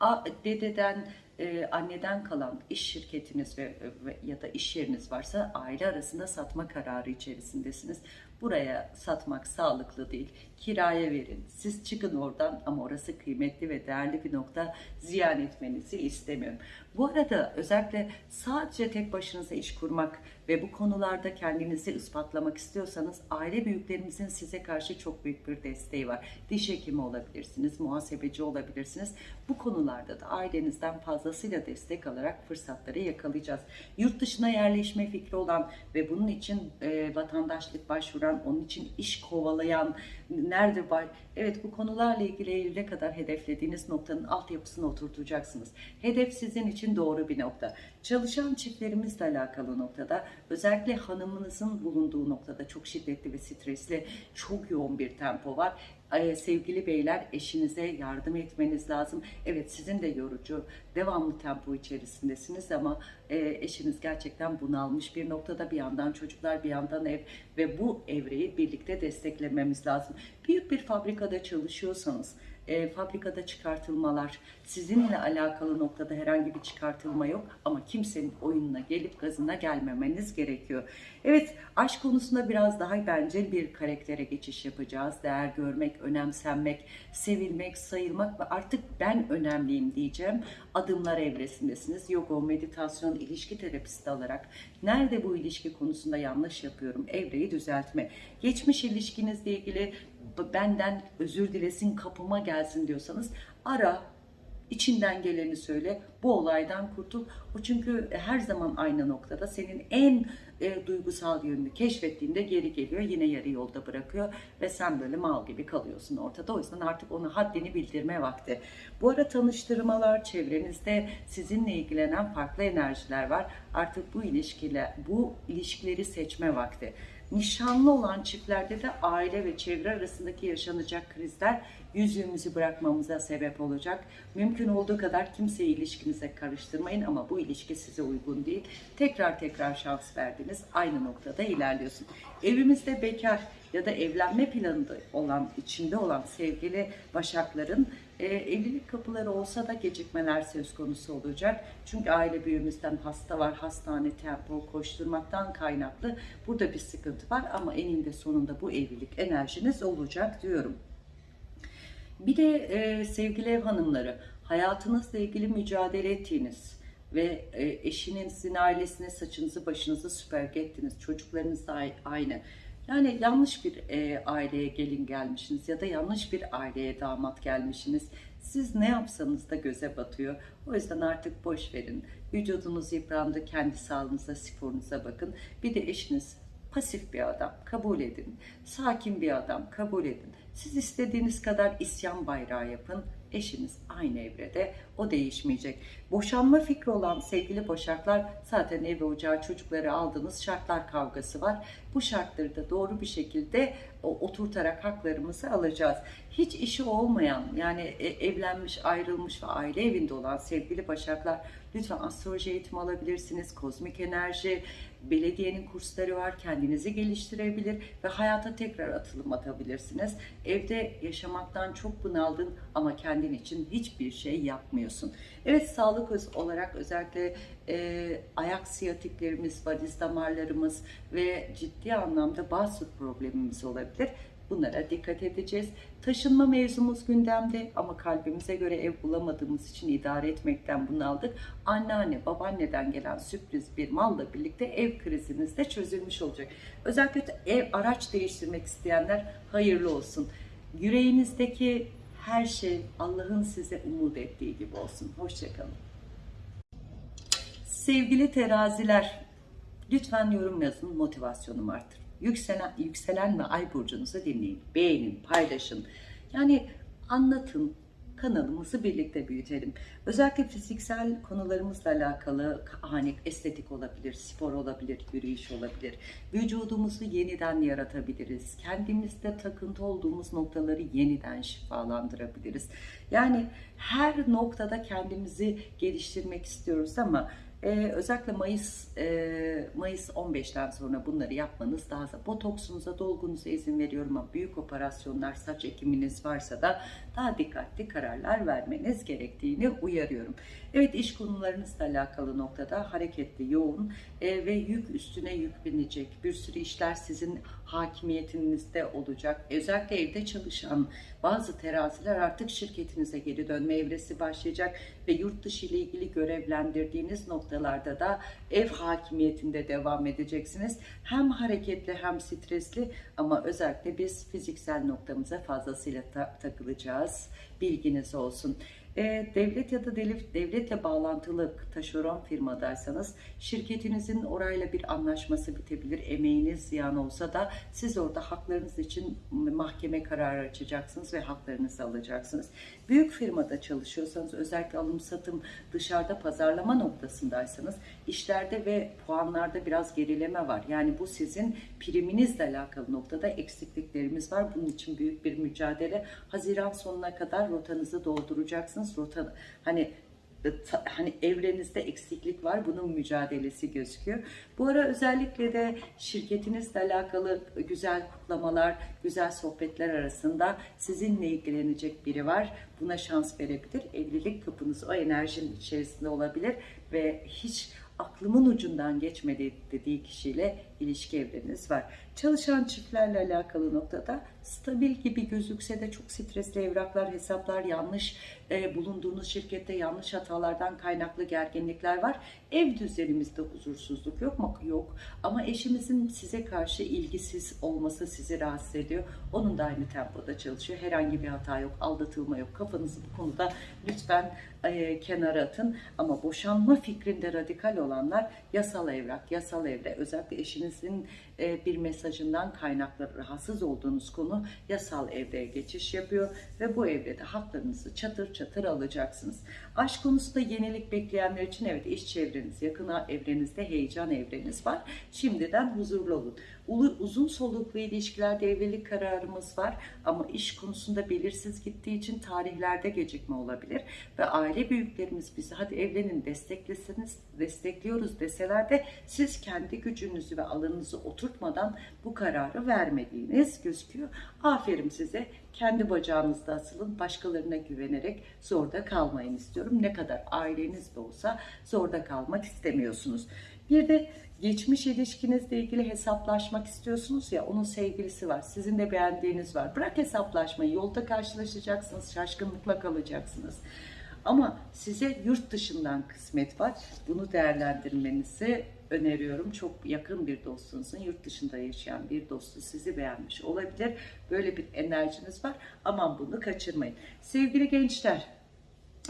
A, dededen, e, anneden kalan iş şirketiniz ve, ve ya da iş yeriniz varsa aile arasında satma kararı içerisindesiniz. Buraya satmak sağlıklı değil. Kiraya verin. Siz çıkın oradan ama orası kıymetli ve değerli bir nokta. Ziyan etmenizi istemiyorum. Bu arada özellikle sadece tek başınıza iş kurmak ve bu konularda kendinizi ispatlamak istiyorsanız aile büyüklerimizin size karşı çok büyük bir desteği var. Diş hekimi olabilirsiniz, muhasebeci olabilirsiniz. Bu konularda da ailenizden fazlasıyla destek alarak fırsatları yakalayacağız. Yurt dışına yerleşme fikri olan ve bunun için e, vatandaşlık başvuran, onun için iş kovalayan, nerede var? Evet bu konularla ilgili Eylül'e kadar hedeflediğiniz noktanın altyapısını oturtacaksınız. Hedef sizin için doğru bir nokta. Çalışan çiftlerimizle alakalı noktada özellikle hanımınızın bulunduğu noktada çok şiddetli ve stresli çok yoğun bir tempo var. Ee, sevgili beyler eşinize yardım etmeniz lazım. Evet sizin de yorucu, devamlı tempo içerisindesiniz ama e, eşiniz gerçekten bunalmış bir noktada bir yandan çocuklar bir yandan ev ve bu evreyi birlikte desteklememiz lazım. Büyük bir fabrikada çalışıyorsanız e, fabrikada çıkartılmalar, sizinle alakalı noktada herhangi bir çıkartılma yok ama kimsenin oyununa gelip gazına gelmemeniz gerekiyor. Evet, aşk konusunda biraz daha bence bir karaktere geçiş yapacağız. Değer görmek, önemsenmek, sevilmek, sayılmak ve artık ben önemliyim diyeceğim adımlar evresindesiniz. Yoga, meditasyon, ilişki terapisti alarak nerede bu ilişki konusunda yanlış yapıyorum evreyi düzeltme. Geçmiş ilişkinizle ilgili benden özür dilesin kapıma gelsin diyorsanız ara içinden geleni söyle. Bu olaydan kurtul. O çünkü her zaman aynı noktada senin en e, duygusal yönünü keşfettiğinde geri geliyor yine yarı yolda bırakıyor ve sen böyle mal gibi kalıyorsun ortada. O yüzden artık onu haddini bildirme vakti. Bu ara tanıştırmalar çevrenizde sizinle ilgilenen farklı enerjiler var. Artık bu ilişkiler bu ilişkileri seçme vakti Nişanlı olan çiftlerde de aile ve çevre arasındaki yaşanacak krizler yüzüğümüzü bırakmamıza sebep olacak. Mümkün olduğu kadar kimseyi ilişkinize karıştırmayın ama bu ilişki size uygun değil. Tekrar tekrar şans verdiniz. Aynı noktada ilerliyorsun. Evimizde bekar ya da evlenme planında olan, içinde olan sevgili başakların e, evlilik kapıları olsa da gecikmeler söz konusu olacak. Çünkü aile büyüğümüzden hasta var, hastane tempo koşturmaktan kaynaklı burada bir sıkıntı var ama eninde sonunda bu evlilik enerjiniz olacak diyorum. Bir de e, sevgili ev hanımları, hayatınızla ilgili mücadele ettiğiniz ve e, eşinizin ailesine saçınızı başınızı süpürge ettiniz, çocuklarınız da aynı. Yani yanlış bir e, aileye gelin gelmişsiniz ya da yanlış bir aileye damat gelmişsiniz. Siz ne yapsanız da göze batıyor. O yüzden artık boş verin. Vücudunuz yıprandı, kendi sağlığınıza, sporunuza bakın. Bir de eşiniz pasif bir adam, kabul edin. Sakin bir adam, kabul edin. Siz istediğiniz kadar isyan bayrağı yapın. Eşiniz aynı evrede, o değişmeyecek. Boşanma fikri olan sevgili boşaklar zaten ev ocağı çocukları aldığınız şartlar kavgası var. Bu şartları da doğru bir şekilde oturtarak haklarımızı alacağız. Hiç işi olmayan yani e, evlenmiş, ayrılmış ve aile evinde olan sevgili başaklar lütfen astroloji eğitimi alabilirsiniz. Kozmik enerji, belediyenin kursları var. Kendinizi geliştirebilir ve hayata tekrar atılım atabilirsiniz. Evde yaşamaktan çok bunaldın ama kendin için hiçbir şey yapmıyorsun. Evet sağlık olarak özellikle e, ayak siyatiklerimiz, valiz damarlarımız ve ciddi anlamda bazı problemimiz olabilir. Bunlara dikkat edeceğiz. Taşınma mevzumuz gündemde ama kalbimize göre ev bulamadığımız için idare etmekten bunaldık. Anneanne, babaanneden gelen sürpriz bir malla birlikte ev krizimiz de çözülmüş olacak. Özellikle ev araç değiştirmek isteyenler hayırlı olsun. Yüreğinizdeki her şey Allah'ın size umut ettiği gibi olsun. Hoşçakalın. Sevgili teraziler, lütfen yorum yazın, motivasyonumu artır. Yükselen, yükselen ve ay burcunuzu dinleyin, beğenin, paylaşın. Yani anlatın, kanalımızı birlikte büyütelim. Özellikle fiziksel konularımızla alakalı hani estetik olabilir, spor olabilir, yürüyüş olabilir. Vücudumuzu yeniden yaratabiliriz. Kendimizde takıntı olduğumuz noktaları yeniden şifalandırabiliriz. Yani her noktada kendimizi geliştirmek istiyoruz ama Ee, özellikle Mayıs e, Mayıs 15'ten sonra bunları yapmanız daha da botoksunuza, dolgunuza izin veriyorum ama büyük operasyonlar, saç ekiminiz varsa da daha dikkatli kararlar vermeniz gerektiğini uyarıyorum. Evet iş konularınızla alakalı noktada hareketli, yoğun e, ve yük üstüne yük binecek. Bir sürü işler sizin hakimiyetinizde olacak. Özellikle evde çalışan bazı teraziler artık şirketinize geri dönme evresi başlayacak ve yurt dışı ile ilgili görevlendirdiğiniz noktalarda da ev hakimiyetinde devam edeceksiniz. Hem hareketli hem stresli ama özellikle biz fiziksel noktamıza fazlasıyla ta- takılacağız. Bilginiz olsun. E, devlet ya da devlet, devletle bağlantılı taşeron firmadaysanız şirketinizin orayla bir anlaşması bitebilir. Emeğiniz ziyan olsa da siz orada haklarınız için mahkeme kararı açacaksınız ve haklarınızı alacaksınız. Büyük firmada çalışıyorsanız özellikle alım satım dışarıda pazarlama noktasındaysanız işlerde ve puanlarda biraz gerileme var. Yani bu sizin priminizle alakalı noktada eksikliklerimiz var. Bunun için büyük bir mücadele. Haziran sonuna kadar rotanızı dolduracaksınız. Rota hani hani evrenizde eksiklik var. Bunun mücadelesi gözüküyor. Bu ara özellikle de şirketinizle alakalı güzel kutlamalar, güzel sohbetler arasında sizinle ilgilenecek biri var. Buna şans verebilir. Evlilik kapınız o enerjinin içerisinde olabilir ve hiç aklımın ucundan geçmedi dediği kişiyle ilişki evreniniz var. Çalışan çiftlerle alakalı noktada stabil gibi gözükse de çok stresli evraklar, hesaplar, yanlış e, bulunduğunuz şirkette yanlış hatalardan kaynaklı gerginlikler var. Ev düzenimizde huzursuzluk yok mu? Yok. Ama eşimizin size karşı ilgisiz olması sizi rahatsız ediyor. Onun da aynı tempoda çalışıyor. Herhangi bir hata yok, aldatılma yok. Kafanızı bu konuda lütfen e, kenara atın. Ama boşanma fikrinde radikal olanlar yasal evrak, yasal evre, özellikle eşinizin bir mesajından kaynaklı rahatsız olduğunuz konu yasal evreye geçiş yapıyor ve bu evrede haklarınızı çatır çatır alacaksınız. Aşk konusunda yenilik bekleyenler için evet iş çevreniz, yakın evrenizde heyecan evreniz var. Şimdiden huzurlu olun. Uzun soluklu ilişkilerde evlilik kararımız var ama iş konusunda belirsiz gittiği için tarihlerde gecikme olabilir ve aile büyüklerimiz bizi hadi evlenin destekleseniz destekliyoruz deseler de siz kendi gücünüzü ve alanınızı oturtmadan bu kararı vermediğiniz gözüküyor. Aferin size. Kendi bacağınızda asılın. Başkalarına güvenerek zorda kalmayın istiyorum. Ne kadar aileniz de olsa zorda kalmak istemiyorsunuz. Bir de geçmiş ilişkinizle ilgili hesaplaşmak istiyorsunuz ya onun sevgilisi var. Sizin de beğendiğiniz var. Bırak hesaplaşmayı. Yolda karşılaşacaksınız. Şaşkınlıkla kalacaksınız. Ama size yurt dışından kısmet var. Bunu değerlendirmenizi öneriyorum. Çok yakın bir dostunuzun yurt dışında yaşayan bir dostu sizi beğenmiş olabilir. Böyle bir enerjiniz var. Aman bunu kaçırmayın. Sevgili gençler,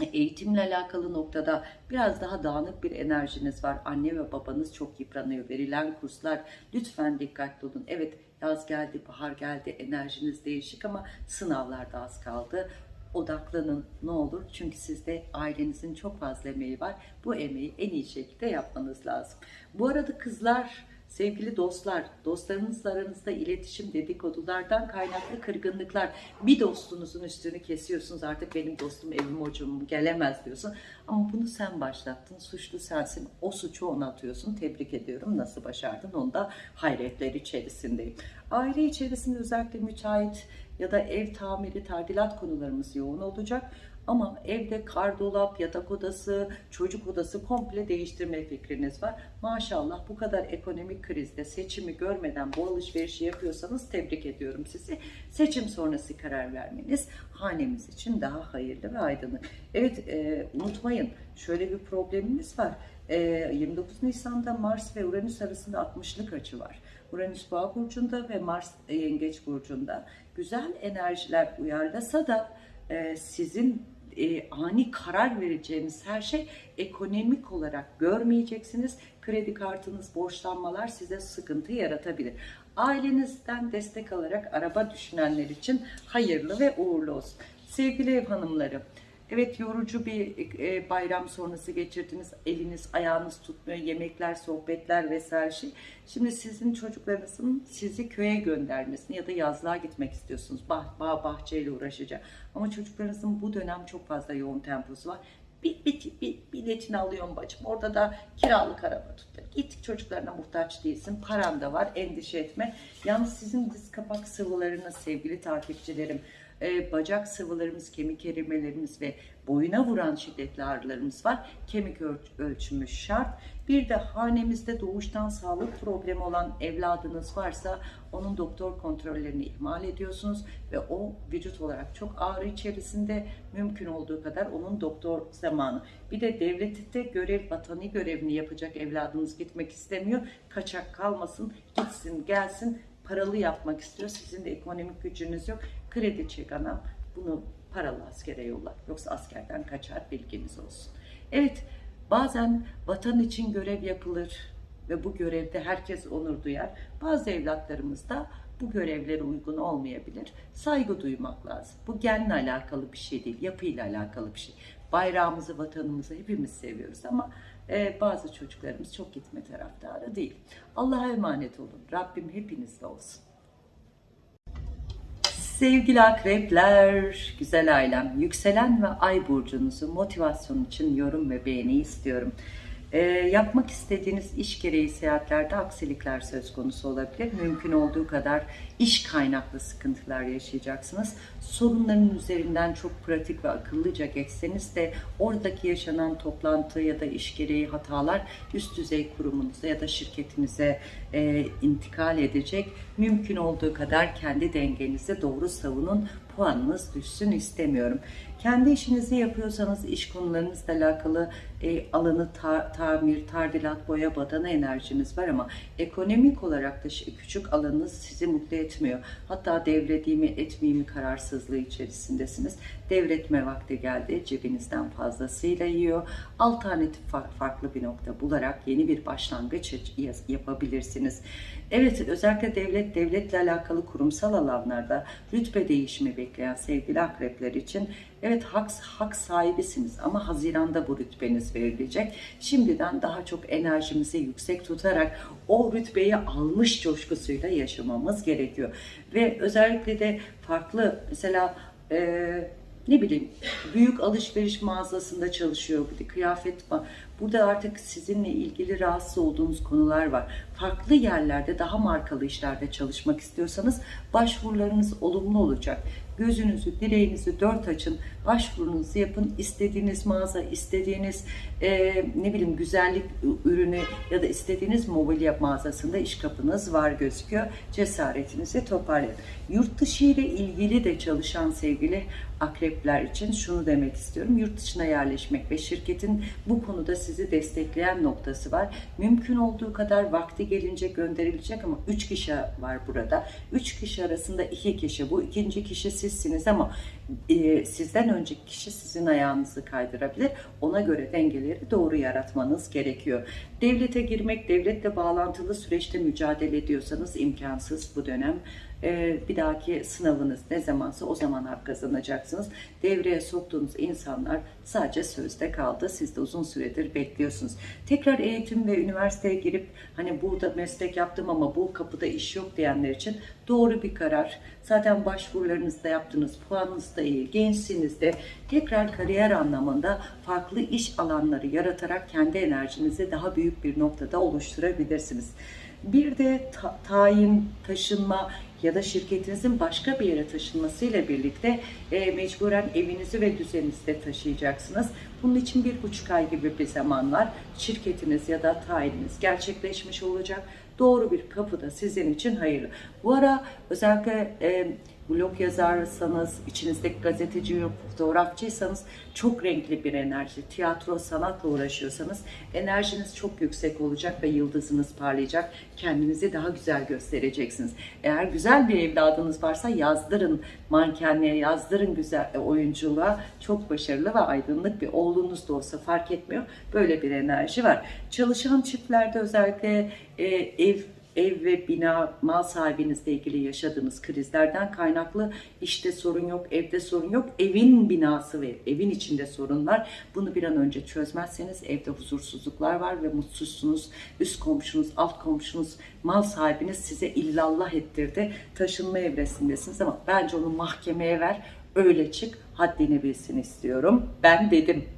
eğitimle alakalı noktada biraz daha dağınık bir enerjiniz var. Anne ve babanız çok yıpranıyor. Verilen kurslar lütfen dikkatli olun. Evet yaz geldi, bahar geldi, enerjiniz değişik ama sınavlarda az kaldı. Odaklanın ne olur çünkü sizde ailenizin çok fazla emeği var. Bu emeği en iyi şekilde yapmanız lazım. Bu arada kızlar Sevgili dostlar, dostlarınızla aranızda iletişim dedikodulardan kaynaklı kırgınlıklar. Bir dostunuzun üstünü kesiyorsunuz artık benim dostum evim hocam gelemez diyorsun. Ama bunu sen başlattın, suçlu sensin. O suçu ona atıyorsun. Tebrik ediyorum. Nasıl başardın onu da hayretler içerisindeyim. Aile içerisinde özellikle müteahhit ya da ev tamiri, tadilat konularımız yoğun olacak. Ama evde kardolap, yatak odası, çocuk odası komple değiştirme fikriniz var. Maşallah bu kadar ekonomik krizde seçimi görmeden bu alışverişi yapıyorsanız tebrik ediyorum sizi. Seçim sonrası karar vermeniz hanemiz için daha hayırlı ve aydınlık. Evet e, unutmayın şöyle bir problemimiz var. E, 29 Nisan'da Mars ve Uranüs arasında 60'lık açı var. Uranüs Boğa burcunda ve Mars Yengeç burcunda. Güzel enerjiler uyarlasa da e, sizin e, ani karar vereceğiniz her şey ekonomik olarak görmeyeceksiniz. Kredi kartınız, borçlanmalar size sıkıntı yaratabilir. Ailenizden destek alarak araba düşünenler için hayırlı ve uğurlu olsun. Sevgili ev hanımları, Evet yorucu bir e, bayram sonrası geçirdiniz. Eliniz ayağınız tutmuyor. Yemekler, sohbetler vesaire şey. Şimdi sizin çocuklarınızın sizi köye göndermesini ya da yazlığa gitmek istiyorsunuz. Bah, bağ bahçeyle uğraşacak. Ama çocuklarınızın bu dönem çok fazla yoğun temposu var. bir, bir, bir biletini alıyorum bacım. Orada da kiralık araba tuttu. Git çocuklarına muhtaç değilsin. Paran da var. Endişe etme. Yalnız sizin diz kapak sıvılarınız sevgili takipçilerim. E, bacak sıvılarımız, kemik erimelerimiz ve boyuna vuran şiddetli ağrılarımız var. Kemik öl- ölçümü şart. Bir de hanemizde doğuştan sağlık problemi olan evladınız varsa onun doktor kontrollerini ihmal ediyorsunuz ve o vücut olarak çok ağrı içerisinde mümkün olduğu kadar onun doktor zamanı. Bir de devlette görev, vatani görevini yapacak evladınız gitmek istemiyor. Kaçak kalmasın, gitsin, gelsin. Paralı yapmak istiyor. Sizin de ekonomik gücünüz yok. Kredi çek anam. Bunu paralı askere yolla. Yoksa askerden kaçar bilginiz olsun. Evet, bazen vatan için görev yapılır ve bu görevde herkes onur duyar. Bazı evlatlarımız da bu görevlere uygun olmayabilir. Saygı duymak lazım. Bu genle alakalı bir şey değil, yapıyla alakalı bir şey. Bayrağımızı, vatanımızı hepimiz seviyoruz ama e, bazı çocuklarımız çok gitme taraftarı değil. Allah'a emanet olun. Rabbim hepinizle olsun. Sevgili akrepler, güzel ailem, yükselen ve ay burcunuzu motivasyon için yorum ve beğeni istiyorum. Ee, yapmak istediğiniz iş gereği seyahatlerde aksilikler söz konusu olabilir. Mümkün olduğu kadar iş kaynaklı sıkıntılar yaşayacaksınız. Sorunların üzerinden çok pratik ve akıllıca geçseniz de oradaki yaşanan toplantı ya da iş gereği hatalar üst düzey kurumunuza ya da şirketinize e, intikal edecek. Mümkün olduğu kadar kendi dengenizi doğru savunun. Puanınız düşsün istemiyorum. Kendi işinizi yapıyorsanız iş konularınızla alakalı e, alanı ta- tamir, tardilat, boya, badana enerjiniz var ama ekonomik olarak da küçük alanınız sizi mutlu etmiyor. Hatta devredeyim mi mi kararsızlığı içerisindesiniz. Devretme vakti geldi. Cebinizden fazlasıyla yiyor. Alternatif fa- farklı bir nokta bularak yeni bir başlangıç ya- yapabilirsiniz. Evet özellikle devlet devletle alakalı kurumsal alanlarda rütbe değişimi bekleyen sevgili akrepler için evet hak, hak sahibisiniz ama Haziran'da bu rütbeniz verilecek. Şimdiden daha çok enerjimizi yüksek tutarak o rütbeyi almış coşkusuyla yaşamamız gerekiyor. Ve özellikle de farklı mesela eee ne bileyim büyük alışveriş mağazasında çalışıyor bir de kıyafet var. Burada artık sizinle ilgili rahatsız olduğunuz konular var. Farklı yerlerde daha markalı işlerde çalışmak istiyorsanız başvurularınız olumlu olacak. Gözünüzü, dileğinizi dört açın, başvurunuzu yapın. İstediğiniz mağaza, istediğiniz e, ne bileyim güzellik ürünü ya da istediğiniz mobilya mağazasında iş kapınız var gözüküyor. Cesaretinizi toparlayın. Yurt dışı ile ilgili de çalışan sevgili akrepler için şunu demek istiyorum. Yurt dışına yerleşmek ve şirketin bu konuda sizi destekleyen noktası var. Mümkün olduğu kadar vakti gelince gönderilecek ama 3 kişi var burada. 3 kişi arasında 2 kişi bu. ikinci kişi sizsiniz ama e, sizden önceki kişi sizin ayağınızı kaydırabilir. Ona göre dengeleri doğru yaratmanız gerekiyor. Devlete girmek, devletle bağlantılı süreçte mücadele ediyorsanız imkansız bu dönem. Ee, bir dahaki sınavınız ne zamansa o zaman hak kazanacaksınız. Devreye soktuğunuz insanlar sadece sözde kaldı. Siz de uzun süredir bekliyorsunuz. Tekrar eğitim ve üniversiteye girip hani burada meslek yaptım ama bu kapıda iş yok diyenler için doğru bir karar. Zaten başvurularınızda yaptınız, puanınız da iyi, gençsiniz de tekrar kariyer anlamında farklı iş alanları yaratarak kendi enerjinizi daha büyük bir noktada oluşturabilirsiniz. Bir de ta- tayin, taşınma ya da şirketinizin başka bir yere taşınmasıyla birlikte e, mecburen evinizi ve düzeninizi de taşıyacaksınız. Bunun için bir buçuk ay gibi bir zaman var. Şirketiniz ya da tayininiz gerçekleşmiş olacak. Doğru bir kapı da sizin için hayırlı. Bu ara özellikle e, blog yazarsanız, içinizdeki gazeteci, fotoğrafçıysanız çok renkli bir enerji, tiyatro, sanatla uğraşıyorsanız enerjiniz çok yüksek olacak ve yıldızınız parlayacak. Kendinizi daha güzel göstereceksiniz. Eğer güzel bir evladınız varsa yazdırın mankenliğe, yazdırın güzel e, oyunculuğa. Çok başarılı ve aydınlık bir oğlunuz da olsa fark etmiyor. Böyle bir enerji var. Çalışan çiftlerde özellikle e, ev ev ve bina mal sahibinizle ilgili yaşadığınız krizlerden kaynaklı işte sorun yok, evde sorun yok. Evin binası ve evin içinde sorun var. Bunu bir an önce çözmezseniz evde huzursuzluklar var ve mutsuzsunuz. Üst komşunuz, alt komşunuz, mal sahibiniz size illallah ettirdi. Taşınma evresindesiniz ama bence onu mahkemeye ver. Öyle çık, haddini bilsin istiyorum. Ben dedim.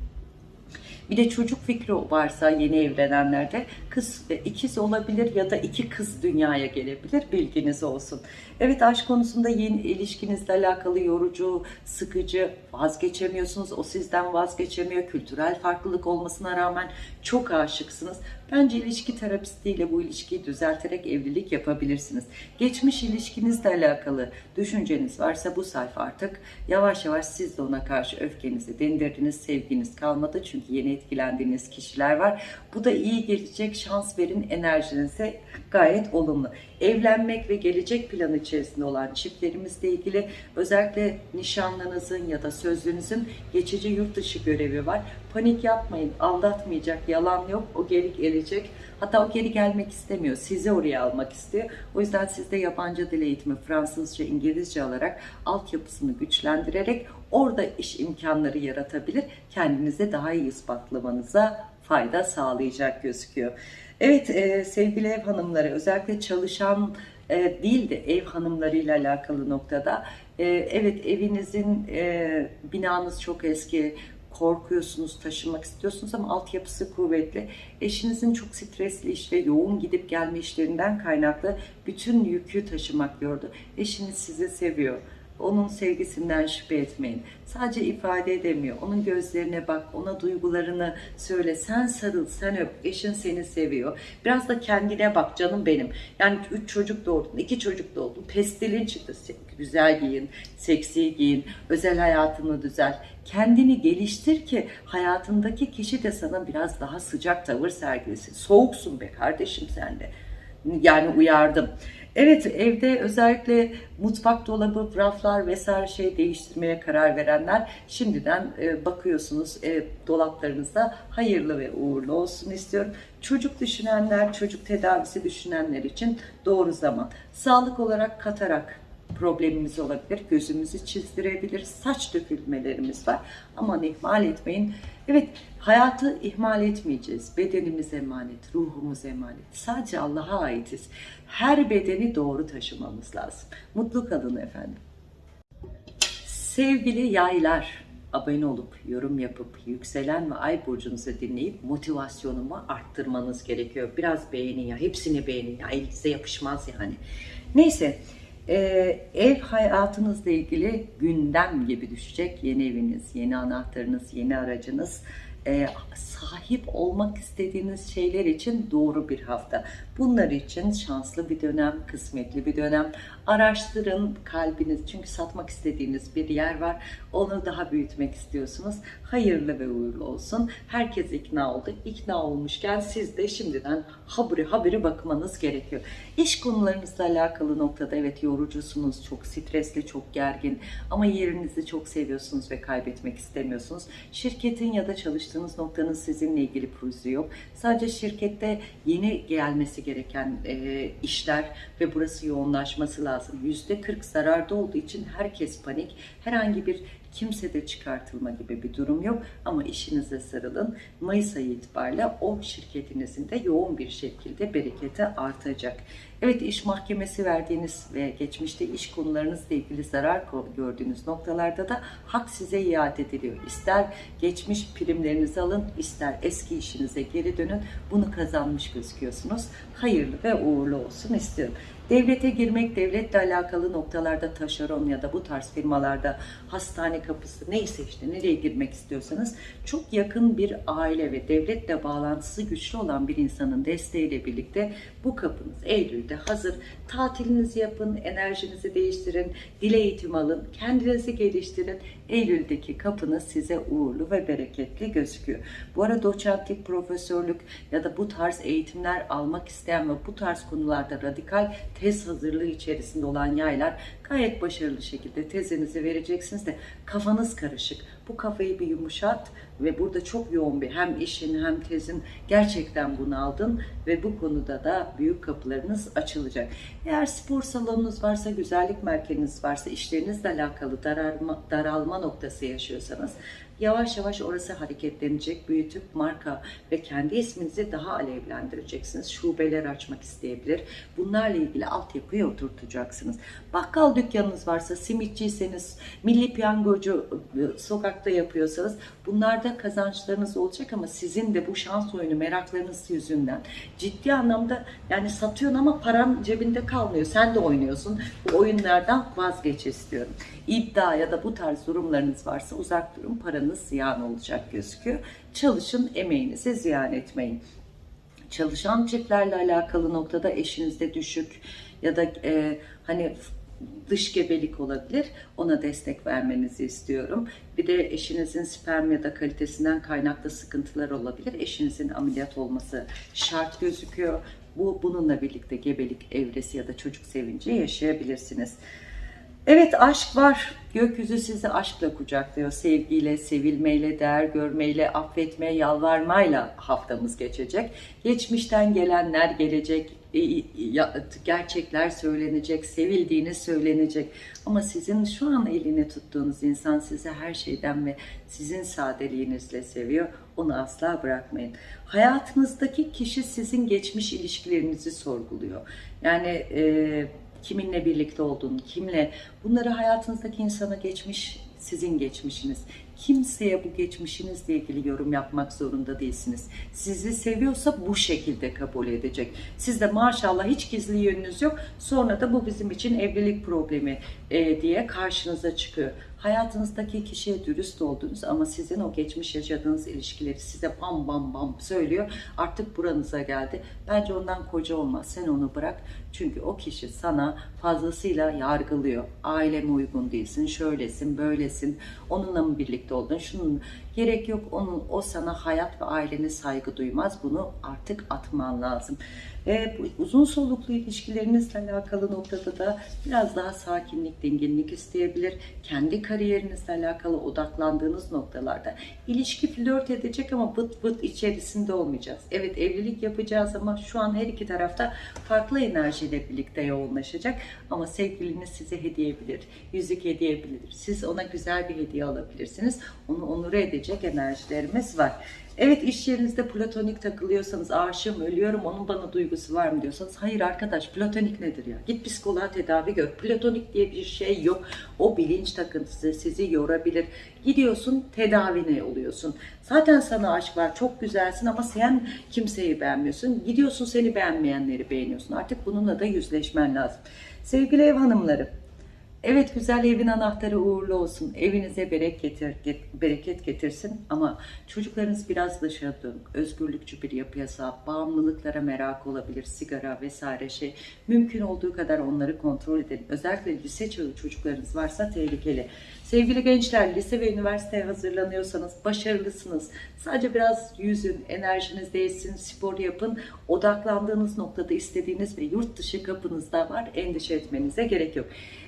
Bir de çocuk fikri varsa yeni evlenenlerde kız e, ikiz olabilir ya da iki kız dünyaya gelebilir bilginiz olsun. Evet aşk konusunda yeni ilişkinizle alakalı yorucu, sıkıcı, vazgeçemiyorsunuz. O sizden vazgeçemiyor. Kültürel farklılık olmasına rağmen çok aşıksınız. Bence ilişki terapistiyle bu ilişkiyi düzelterek evlilik yapabilirsiniz. Geçmiş ilişkinizle alakalı düşünceniz varsa bu sayfa artık yavaş yavaş siz de ona karşı öfkenizi dindirdiniz, sevginiz kalmadı. Çünkü yeni etkilendiğiniz kişiler var. Bu da iyi gelecek şans verin enerjinize gayet olumlu. Evlenmek ve gelecek planı içerisinde olan çiftlerimizle ilgili özellikle nişanlınızın ya da sözlünüzün geçici yurt dışı görevi var. Panik yapmayın, aldatmayacak, yalan yok, o geri gelecek. Hatta o geri gelmek istemiyor, sizi oraya almak istiyor. O yüzden siz de yabancı dil eğitimi, Fransızca, İngilizce alarak altyapısını güçlendirerek orada iş imkanları yaratabilir. Kendinize daha iyi ispatlamanıza fayda sağlayacak gözüküyor. Evet e, sevgili ev hanımları özellikle çalışan e, değil de ev hanımlarıyla alakalı noktada e, evet evinizin e, binanız çok eski korkuyorsunuz, taşımak istiyorsunuz ama altyapısı kuvvetli. Eşinizin çok stresli iş ve yoğun gidip gelme işlerinden kaynaklı bütün yükü taşımak diyordu. Eşiniz sizi seviyor. Onun sevgisinden şüphe etmeyin. Sadece ifade edemiyor. Onun gözlerine bak, ona duygularını söyle. Sen sarıl, sen öp. Eşin seni seviyor. Biraz da kendine bak canım benim. Yani üç çocuk doğurdun, iki çocuk doğurdun. Pestilin çıktı. Güzel giyin, seksi giyin, özel hayatını düzel. Kendini geliştir ki hayatındaki kişi de sana biraz daha sıcak tavır sergilesin. Soğuksun be kardeşim sen de. Yani uyardım. Evet evde özellikle mutfak dolabı, raflar vesaire şey değiştirmeye karar verenler şimdiden e, bakıyorsunuz e, dolaplarınızda hayırlı ve uğurlu olsun istiyorum. Çocuk düşünenler, çocuk tedavisi düşünenler için doğru zaman. Sağlık olarak katarak problemimiz olabilir. Gözümüzü çizdirebilir. Saç dökülmelerimiz var. Aman ihmal etmeyin. Evet hayatı ihmal etmeyeceğiz. Bedenimiz emanet, ruhumuz emanet. Sadece Allah'a aitiz. Her bedeni doğru taşımamız lazım. Mutlu kalın efendim. Sevgili yaylar, abone olup, yorum yapıp, yükselen ve ay burcunuzu dinleyip motivasyonumu arttırmanız gerekiyor. Biraz beğenin ya, hepsini beğenin ya, elinize yapışmaz yani. Neyse, e, ev hayatınızla ilgili gündem gibi düşecek yeni eviniz, yeni anahtarınız, yeni aracınız, e, sahip olmak istediğiniz şeyler için doğru bir hafta. Bunlar için şanslı bir dönem, kısmetli bir dönem. Araştırın kalbiniz çünkü satmak istediğiniz bir yer var. Onu daha büyütmek istiyorsunuz. Hayırlı ve uğurlu olsun. Herkes ikna oldu. İkna olmuşken siz de şimdiden haberi haberi bakmanız gerekiyor. İş konularınızla alakalı noktada evet yorucusunuz, çok stresli, çok gergin ama yerinizi çok seviyorsunuz ve kaybetmek istemiyorsunuz. Şirketin ya da çalıştığınız noktanın sizinle ilgili pürüzü yok. Sadece şirkette yeni gelmesi gereken e, işler ve burası yoğunlaşması lazım. %40 zararda olduğu için herkes panik. Herhangi bir kimsede çıkartılma gibi bir durum yok ama işinize sarılın. Mayıs ayı itibariyle o şirketinizin de yoğun bir şekilde bereketi artacak. Evet iş mahkemesi verdiğiniz ve geçmişte iş konularınızla ilgili zarar gördüğünüz noktalarda da hak size iade ediliyor. İster geçmiş primlerinizi alın, ister eski işinize geri dönün. Bunu kazanmış gözüküyorsunuz. Hayırlı ve uğurlu olsun istiyorum. Devlete girmek, devletle alakalı noktalarda taşeron ya da bu tarz firmalarda hastane kapısı neyse işte nereye girmek istiyorsanız çok yakın bir aile ve devletle bağlantısı güçlü olan bir insanın desteğiyle birlikte bu kapınız Eylül'de hazır. Tatilinizi yapın, enerjinizi değiştirin, dil eğitimi alın, kendinizi geliştirin. Eylül'deki kapınız size uğurlu ve bereketli gözüküyor. Bu arada doçentlik, profesörlük ya da bu tarz eğitimler almak isteyen ve bu tarz konularda radikal tez hazırlığı içerisinde olan yaylar gayet başarılı şekilde tezinizi vereceksiniz de kafanız karışık. Bu kafayı bir yumuşat ve burada çok yoğun bir hem işin hem tezin gerçekten bunu aldın ve bu konuda da büyük kapılarınız açılacak. Eğer spor salonunuz varsa, güzellik merkeziniz varsa, işlerinizle alakalı daralma, daralma noktası yaşıyorsanız yavaş yavaş orası hareketlenecek, büyütüp marka ve kendi isminizi daha alevlendireceksiniz. Şubeler açmak isteyebilir. Bunlarla ilgili altyapıyı oturtacaksınız. Bakkal dükkanınız varsa, simitçiyseniz, milli piyangocu e, sokakta yapıyorsanız bunlarda kazançlarınız olacak ama sizin de bu şans oyunu meraklarınız yüzünden ciddi anlamda yani satıyorsun ama paran cebinde kalmıyor. Sen de oynuyorsun. Bu oyunlardan vazgeç istiyorum. İddia ya da bu tarz durumlarınız varsa uzak durun. Paranız ziyan olacak gözüküyor. Çalışın, emeğinizi ziyan etmeyin çalışan çiftlerle alakalı noktada eşinizde düşük ya da e, hani dış gebelik olabilir. Ona destek vermenizi istiyorum. Bir de eşinizin sperm ya da kalitesinden kaynaklı sıkıntılar olabilir. Eşinizin ameliyat olması şart gözüküyor. Bu bununla birlikte gebelik evresi ya da çocuk sevinci yaşayabilirsiniz. Evet aşk var. Gökyüzü sizi aşkla kucaklıyor. Sevgiyle, sevilmeyle, değer görmeyle, affetme, yalvarmayla haftamız geçecek. Geçmişten gelenler gelecek, e, gerçekler söylenecek, sevildiğini söylenecek. Ama sizin şu an elini tuttuğunuz insan sizi her şeyden ve sizin sadeliğinizle seviyor. Onu asla bırakmayın. Hayatınızdaki kişi sizin geçmiş ilişkilerinizi sorguluyor. Yani e, kiminle birlikte olduğunu, kimle bunları hayatınızdaki insana geçmiş sizin geçmişiniz. Kimseye bu geçmişinizle ilgili yorum yapmak zorunda değilsiniz. Sizi seviyorsa bu şekilde kabul edecek. Sizde maşallah hiç gizli yönünüz yok. Sonra da bu bizim için evlilik problemi e, diye karşınıza çıkıyor. Hayatınızdaki kişiye dürüst oldunuz ama sizin o geçmiş yaşadığınız ilişkileri size bam bam bam söylüyor. Artık buranıza geldi. Bence ondan koca olmaz. Sen onu bırak. Çünkü o kişi sana fazlasıyla yargılıyor. Aileme uygun değilsin, şöylesin, böylesin. Onunla mı birlikte oldun? Şunun gerek yok. Onun o sana hayat ve ailene saygı duymaz. Bunu artık atman lazım. E, bu uzun soluklu ilişkilerinizle alakalı noktada da biraz daha sakinlik, dinginlik isteyebilir. Kendi kariyerinizle alakalı odaklandığınız noktalarda ilişki flört edecek ama vıt vıt içerisinde olmayacağız. Evet evlilik yapacağız ama şu an her iki tarafta farklı enerjiyle birlikte yoğunlaşacak. Ama sevgiliniz size hediye edebilir, yüzük hediye edebilir. Siz ona güzel bir hediye alabilirsiniz. Onu onur edecek enerjilerimiz var. Evet iş yerinizde platonik takılıyorsanız aşığım ölüyorum onun bana duygusu var mı diyorsanız hayır arkadaş platonik nedir ya? Git psikoloğa tedavi gör. Platonik diye bir şey yok. O bilinç takıntısı sizi yorabilir. Gidiyorsun tedavine oluyorsun. Zaten sana aşk var çok güzelsin ama sen kimseyi beğenmiyorsun. Gidiyorsun seni beğenmeyenleri beğeniyorsun. Artık bununla da yüzleşmen lazım. Sevgili ev hanımları Evet güzel evin anahtarı uğurlu olsun. Evinize bereket, get, bereket getirsin ama çocuklarınız biraz dışarı dönük. Özgürlükçü bir yapıya sahip, bağımlılıklara merak olabilir, sigara vesaire şey. Mümkün olduğu kadar onları kontrol edin. Özellikle lise çağı çocuklarınız varsa tehlikeli. Sevgili gençler, lise ve üniversiteye hazırlanıyorsanız başarılısınız. Sadece biraz yüzün, enerjiniz değilsin, spor yapın. Odaklandığınız noktada istediğiniz ve yurt dışı kapınızda var. Endişe etmenize gerek yok.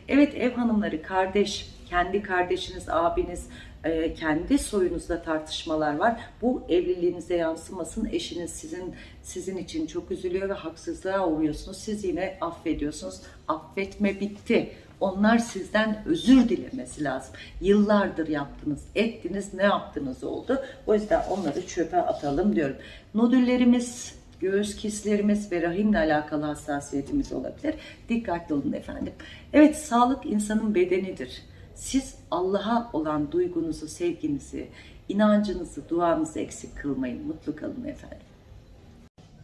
Evet ev hanımları, kardeş, kendi kardeşiniz, abiniz, e, kendi soyunuzda tartışmalar var. Bu evliliğinize yansımasın. Eşiniz sizin sizin için çok üzülüyor ve haksızlığa uğruyorsunuz. Siz yine affediyorsunuz. Affetme bitti. Onlar sizden özür dilemesi lazım. Yıllardır yaptınız, ettiniz, ne yaptınız oldu. O yüzden onları çöpe atalım diyorum. Nodüllerimiz, göğüs kislerimiz ve rahimle alakalı hassasiyetimiz olabilir. Dikkatli olun efendim. Evet, sağlık insanın bedenidir. Siz Allah'a olan duygunuzu, sevginizi, inancınızı, duanızı eksik kılmayın. Mutlu kalın efendim.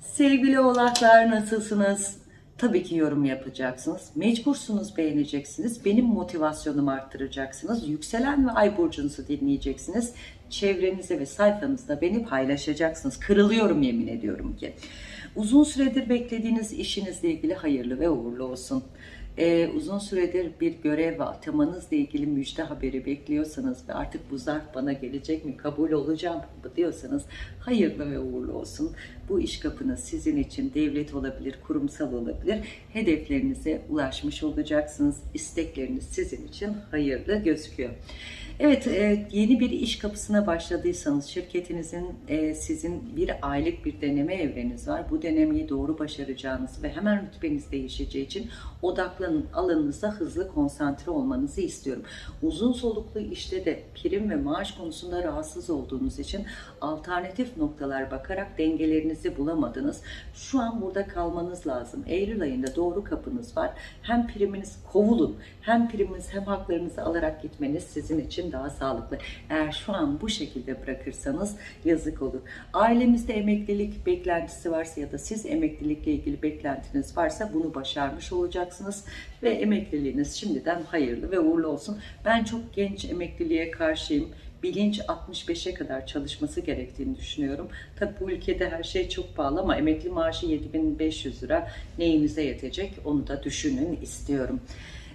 Sevgili oğlaklar nasılsınız? Tabii ki yorum yapacaksınız. Mecbursunuz beğeneceksiniz. Benim motivasyonumu arttıracaksınız. Yükselen ve ay burcunuzu dinleyeceksiniz. Çevrenize ve sayfanızda beni paylaşacaksınız. Kırılıyorum yemin ediyorum ki. Uzun süredir beklediğiniz işinizle ilgili hayırlı ve uğurlu olsun e, uzun süredir bir görev ve atamanızla ilgili müjde haberi bekliyorsanız ve artık bu zarf bana gelecek mi, kabul olacağım mı diyorsanız hayırlı ve uğurlu olsun. Bu iş kapınız sizin için devlet olabilir, kurumsal olabilir. Hedeflerinize ulaşmış olacaksınız. İstekleriniz sizin için hayırlı gözüküyor. Evet, e, yeni bir iş kapısına başladıysanız şirketinizin e, sizin bir aylık bir deneme evreniz var. Bu denemeyi doğru başaracağınız ve hemen rütbeniz değişeceği için odaklanın, alanınıza hızlı konsantre olmanızı istiyorum. Uzun soluklu işte de prim ve maaş konusunda rahatsız olduğunuz için alternatif noktalar bakarak dengelerinizi bulamadınız. Şu an burada kalmanız lazım. Eylül ayında doğru kapınız var. Hem priminiz kovulun, hem priminiz hem haklarınızı alarak gitmeniz sizin için daha sağlıklı. Eğer şu an bu şekilde bırakırsanız yazık olur. Ailemizde emeklilik beklentisi varsa ya da siz emeklilikle ilgili beklentiniz varsa bunu başarmış olacaksınız ve emekliliğiniz şimdiden hayırlı ve uğurlu olsun. Ben çok genç emekliliğe karşıyım bilinç 65'e kadar çalışması gerektiğini düşünüyorum. Tabi bu ülkede her şey çok pahalı ama emekli maaşı 7500 lira neyinize yetecek onu da düşünün istiyorum.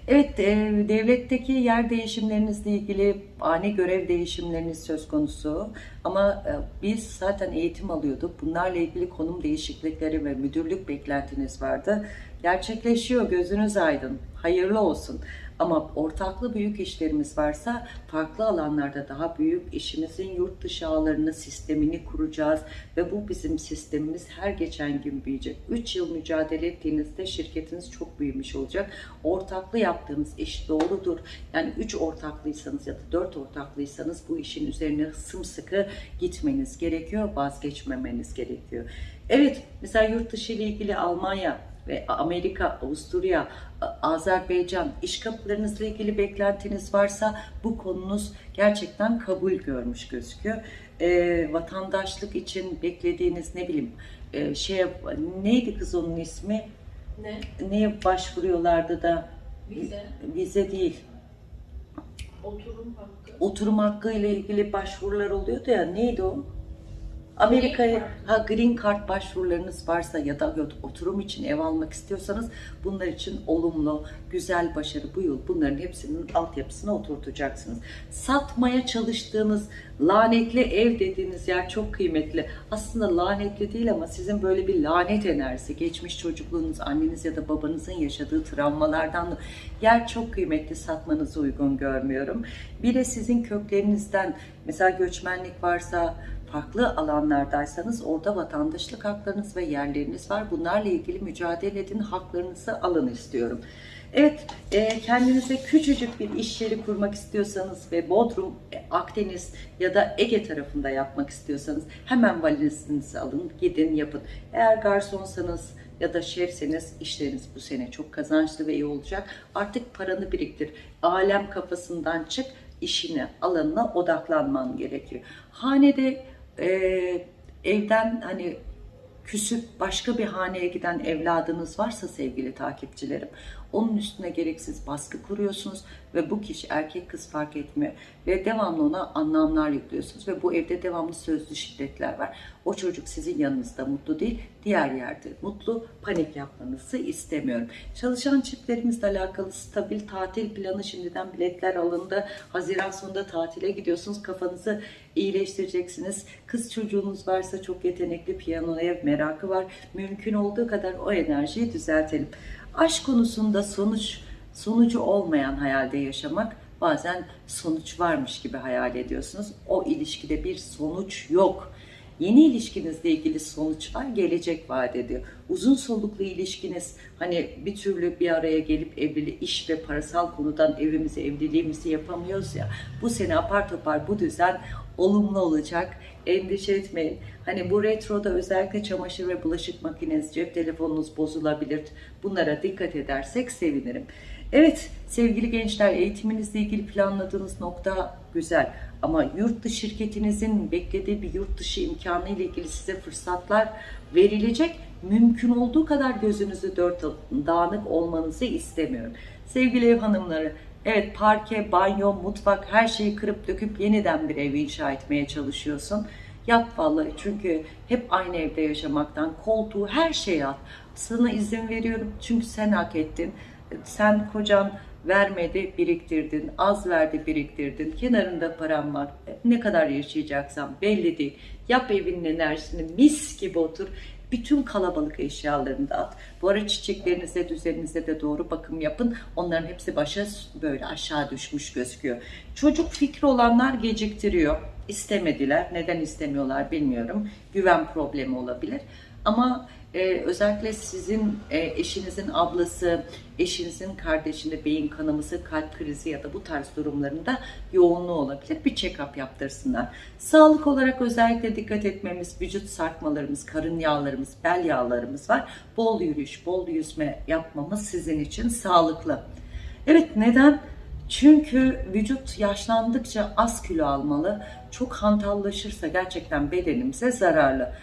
Evet, e, devletteki yer değişimlerinizle ilgili ani görev değişimleriniz söz konusu. Ama e, biz zaten eğitim alıyorduk. Bunlarla ilgili konum değişiklikleri ve müdürlük beklentiniz vardı. Gerçekleşiyor, gözünüz aydın. Hayırlı olsun. Ama ortaklı büyük işlerimiz varsa farklı alanlarda daha büyük işimizin yurt dışı ağlarını, sistemini kuracağız ve bu bizim sistemimiz her geçen gün büyüyecek. 3 yıl mücadele ettiğinizde şirketiniz çok büyümüş olacak. Ortaklı yaptığınız iş doğrudur. Yani 3 ortaklıysanız ya da 4 ortaklıysanız bu işin üzerine sımsıkı gitmeniz gerekiyor, vazgeçmemeniz gerekiyor. Evet, mesela yurt dışı ile ilgili Almanya, ve Amerika, Avusturya, Azerbaycan iş kapılarınızla ilgili beklentiniz varsa bu konunuz gerçekten kabul görmüş gözüküyor. E, vatandaşlık için beklediğiniz ne bileyim e, şey neydi kız onun ismi? Ne? Neye başvuruyorlardı da Vize. vize değil. Oturum hakkı. Oturum hakkı ile ilgili başvurular oluyordu ya neydi o? Amerika'ya ha green card başvurularınız varsa ya da oturum için ev almak istiyorsanız bunlar için olumlu, güzel başarı bu yıl bunların hepsinin altyapısına oturtacaksınız. Satmaya çalıştığınız lanetli ev dediğiniz yer çok kıymetli. Aslında lanetli değil ama sizin böyle bir lanet enerjisi, geçmiş çocukluğunuz, anneniz ya da babanızın yaşadığı travmalardan yer çok kıymetli satmanızı uygun görmüyorum. Bir de sizin köklerinizden mesela göçmenlik varsa farklı alanlardaysanız orada vatandaşlık haklarınız ve yerleriniz var. Bunlarla ilgili mücadele edin, haklarınızı alın istiyorum. Evet, e, kendinize küçücük bir iş yeri kurmak istiyorsanız ve Bodrum, e, Akdeniz ya da Ege tarafında yapmak istiyorsanız hemen valizinizi alın, gidin yapın. Eğer garsonsanız ya da şefseniz işleriniz bu sene çok kazançlı ve iyi olacak. Artık paranı biriktir. Alem kafasından çık, işine, alanına odaklanman gerekiyor. Hanede e, evden hani küsüp başka bir haneye giden evladınız varsa sevgili takipçilerim onun üstüne gereksiz baskı kuruyorsunuz ve bu kişi erkek kız fark etmiyor ve devamlı ona anlamlar yüklüyorsunuz ve bu evde devamlı sözlü şiddetler var. O çocuk sizin yanınızda mutlu değil, diğer yerde mutlu, panik yapmanızı istemiyorum. Çalışan çiftlerimizle alakalı stabil tatil planı şimdiden biletler alındı. Haziran sonunda tatile gidiyorsunuz, kafanızı iyileştireceksiniz. Kız çocuğunuz varsa çok yetenekli piyanoya merakı var. Mümkün olduğu kadar o enerjiyi düzeltelim. Aşk konusunda sonuç sonucu olmayan hayalde yaşamak bazen sonuç varmış gibi hayal ediyorsunuz. O ilişkide bir sonuç yok. Yeni ilişkinizle ilgili sonuç var, gelecek vaat ediyor. Uzun soluklu ilişkiniz hani bir türlü bir araya gelip evliliği, iş ve parasal konudan evimizi, evliliğimizi yapamıyoruz ya. Bu sene apar topar bu düzen olumlu olacak. Endişe etmeyin. Hani bu retroda özellikle çamaşır ve bulaşık makineniz, cep telefonunuz bozulabilir. Bunlara dikkat edersek sevinirim. Evet sevgili gençler eğitiminizle ilgili planladığınız nokta güzel. Ama yurt dışı şirketinizin beklediği bir yurt dışı imkanı ile ilgili size fırsatlar verilecek. Mümkün olduğu kadar gözünüzü dört dağınık olmanızı istemiyorum. Sevgili ev hanımları, evet parke, banyo, mutfak her şeyi kırıp döküp yeniden bir ev inşa etmeye çalışıyorsun. Yap vallahi çünkü hep aynı evde yaşamaktan koltuğu her şeyi at. Sana izin veriyorum çünkü sen hak ettin. Sen kocan vermedi biriktirdin, az verdi biriktirdin, kenarında param var, ne kadar yaşayacaksan belli değil. Yap evinin enerjisini mis gibi otur, Bütün kalabalık eşyalarını da at. Bu ara çiçeklerinize, düzeninize de doğru bakım yapın. Onların hepsi başa böyle aşağı düşmüş gözüküyor. Çocuk fikri olanlar geciktiriyor. İstemediler. Neden istemiyorlar bilmiyorum. Güven problemi olabilir. Ama e, özellikle sizin e, eşinizin ablası, eşinizin kardeşinde beyin kanaması, kalp krizi ya da bu tarz durumlarında yoğunluğu olabilir. Bir check-up yaptırsınlar. Sağlık olarak özellikle dikkat etmemiz, vücut sarkmalarımız, karın yağlarımız, bel yağlarımız var. Bol yürüyüş, bol yüzme yapmamız sizin için sağlıklı. Evet neden? Çünkü vücut yaşlandıkça az kilo almalı. Çok hantallaşırsa gerçekten bedenimize zararlı.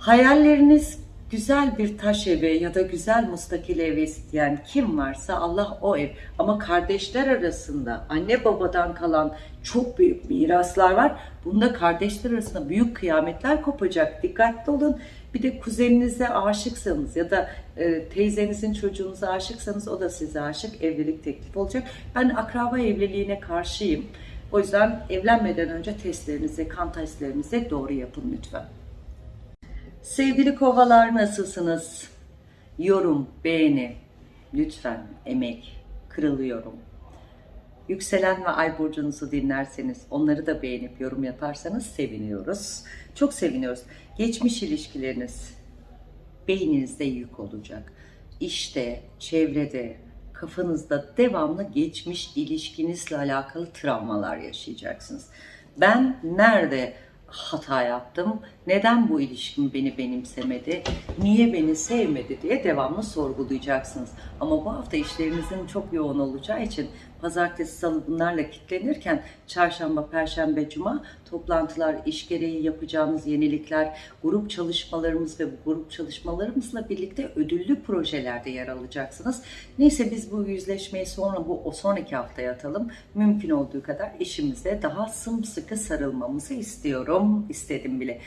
Hayalleriniz güzel bir taş evi ya da güzel mustakil evi isteyen kim varsa Allah o ev. Ama kardeşler arasında anne babadan kalan çok büyük miraslar var. Bunda kardeşler arasında büyük kıyametler kopacak. Dikkatli olun. Bir de kuzeninize aşıksanız ya da e, teyzenizin çocuğunuza aşıksanız o da size aşık. Evlilik teklif olacak. Ben akraba evliliğine karşıyım. O yüzden evlenmeden önce testlerinizi, kan testlerinizi doğru yapın lütfen. Sevgili kovalar nasılsınız? Yorum, beğeni, lütfen emek, kırılıyorum. Yükselen ve ay burcunuzu dinlerseniz, onları da beğenip yorum yaparsanız seviniyoruz. Çok seviniyoruz. Geçmiş ilişkileriniz beyninizde yük olacak. İşte, çevrede, kafanızda devamlı geçmiş ilişkinizle alakalı travmalar yaşayacaksınız. Ben nerede hata yaptım? Neden bu ilişkim beni benimsemedi? Niye beni sevmedi diye devamlı sorgulayacaksınız. Ama bu hafta işlerinizin çok yoğun olacağı için pazartesi, salı bunlarla kitlenirken çarşamba, perşembe, cuma toplantılar, iş gereği yapacağımız yenilikler, grup çalışmalarımız ve bu grup çalışmalarımızla birlikte ödüllü projelerde yer alacaksınız. Neyse biz bu yüzleşmeyi sonra bu o sonraki haftaya atalım. Mümkün olduğu kadar işimize daha sımsıkı sarılmamızı istiyorum, istedim bile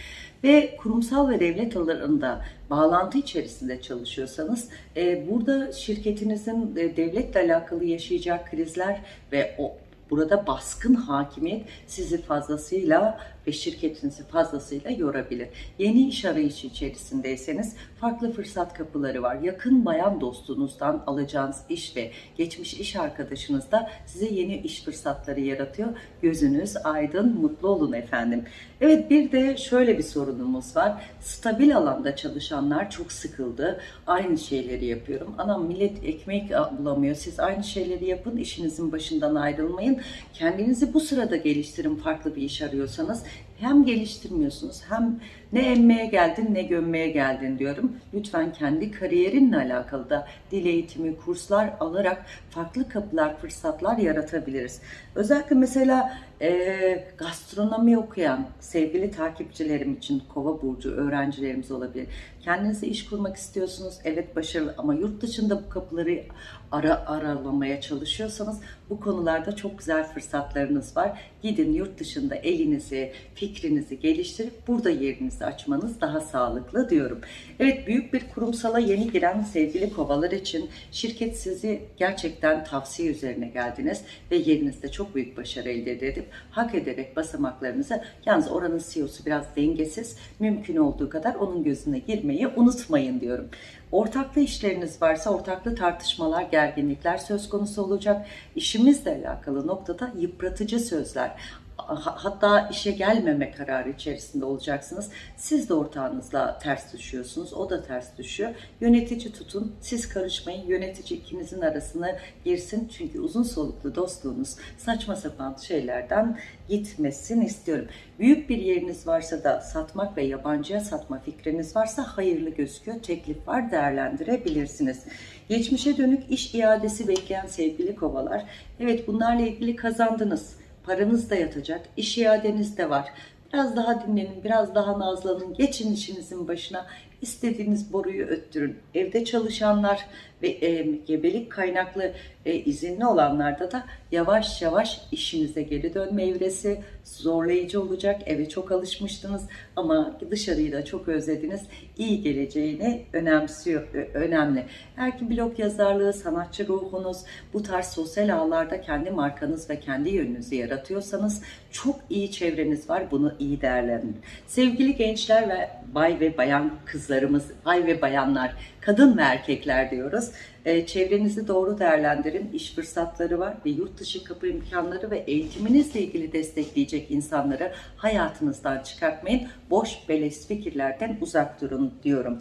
ve kurumsal ve devlet alanında bağlantı içerisinde çalışıyorsanız e, burada şirketinizin e, devletle alakalı yaşayacağı krizler ve o burada baskın hakimiyet sizi fazlasıyla ve şirketinizi fazlasıyla yorabilir. Yeni iş arayışı içerisindeyseniz farklı fırsat kapıları var. Yakın bayan dostunuzdan alacağınız iş ve geçmiş iş arkadaşınız da size yeni iş fırsatları yaratıyor. Gözünüz aydın, mutlu olun efendim. Evet bir de şöyle bir sorunumuz var. Stabil alanda çalışanlar çok sıkıldı. Aynı şeyleri yapıyorum. Anam millet ekmek bulamıyor. Siz aynı şeyleri yapın. işinizin başından ayrılmayın. Kendinizi bu sırada geliştirin farklı bir iş arıyorsanız hem geliştirmiyorsunuz hem ne emmeye geldin ne gömmeye geldin diyorum. Lütfen kendi kariyerinle alakalı da dil eğitimi, kurslar alarak farklı kapılar, fırsatlar yaratabiliriz. Özellikle mesela e, gastronomi okuyan sevgili takipçilerim için kova burcu öğrencilerimiz olabilir. Kendinize iş kurmak istiyorsunuz. Evet başarılı ama yurt dışında bu kapıları ara aralamaya çalışıyorsanız bu konularda çok güzel fırsatlarınız var. Gidin yurt dışında elinizi, fikrinizi geliştirip burada yerinizi açmanız daha sağlıklı diyorum. Evet büyük bir kurumsala yeni giren sevgili kovalar için şirket sizi gerçekten tavsiye üzerine geldiniz ve yerinizde çok büyük başarı elde edip hak ederek basamaklarınızı yalnız oranın CEO'su biraz dengesiz mümkün olduğu kadar onun gözüne girmeyi unutmayın diyorum. Ortaklı işleriniz varsa ortaklı tartışmalar, gerginlikler söz konusu olacak. İşimizle alakalı noktada yıpratıcı sözler, hatta işe gelmeme kararı içerisinde olacaksınız. Siz de ortağınızla ters düşüyorsunuz. O da ters düşüyor. Yönetici tutun. Siz karışmayın. Yönetici ikinizin arasına girsin. Çünkü uzun soluklu dostluğunuz saçma sapan şeylerden gitmesin istiyorum. Büyük bir yeriniz varsa da satmak ve yabancıya satma fikriniz varsa hayırlı gözüküyor. Teklif var değerlendirebilirsiniz. Geçmişe dönük iş iadesi bekleyen sevgili kovalar. Evet bunlarla ilgili kazandınız Paranız da yatacak, iş iadeniz de var. Biraz daha dinlenin, biraz daha nazlanın, geçin işinizin başına. istediğiniz boruyu öttürün. Evde çalışanlar ve e, gebelik kaynaklı e, izinli olanlarda da yavaş yavaş işinize geri dönme evresi zorlayıcı olacak. Eve çok alışmıştınız ama dışarıyı da çok özlediniz. İyi geleceğini önemsiyor, ö- önemli. Eğer ki blog yazarlığı, sanatçı ruhunuz, bu tarz sosyal ağlarda kendi markanız ve kendi yönünüzü yaratıyorsanız çok iyi çevreniz var. Bunu iyi değerlendirin. Sevgili gençler ve bay ve bayan kızlarımız, bay ve bayanlar, kadın ve erkekler diyoruz. Ee, çevrenizi doğru değerlendirin. İş fırsatları var ve yurt dışı kapı imkanları ve eğitiminizle ilgili destekleyecek insanları hayatınızdan çıkartmayın. Boş beleş fikirlerden uzak durun diyorum.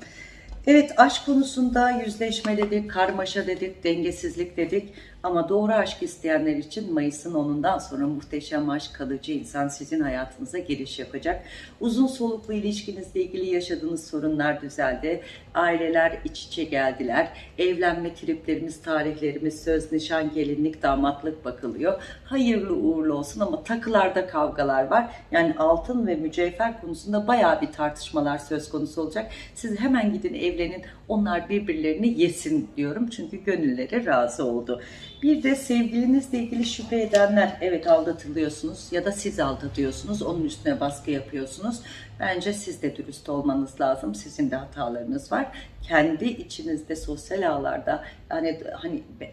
Evet aşk konusunda yüzleşme dedik, karmaşa dedik, dengesizlik dedik. Ama doğru aşk isteyenler için Mayıs'ın 10'undan sonra muhteşem aşk kalıcı insan sizin hayatınıza giriş yapacak. Uzun soluklu ilişkinizle ilgili yaşadığınız sorunlar düzeldi. Aileler iç içe geldiler. Evlenme triplerimiz, tarihlerimiz, söz, nişan, gelinlik, damatlık bakılıyor. Hayırlı uğurlu olsun ama takılarda kavgalar var. Yani altın ve mücevher konusunda bayağı bir tartışmalar söz konusu olacak. Siz hemen gidin evlenin. Onlar birbirlerini yesin diyorum. Çünkü gönülleri razı oldu. Bir de sevgilinizle ilgili şüphe edenler, evet aldatılıyorsunuz ya da siz aldatıyorsunuz, onun üstüne baskı yapıyorsunuz. Bence siz de dürüst olmanız lazım. Sizin de hatalarınız var. Kendi içinizde sosyal ağlarda yani hani be-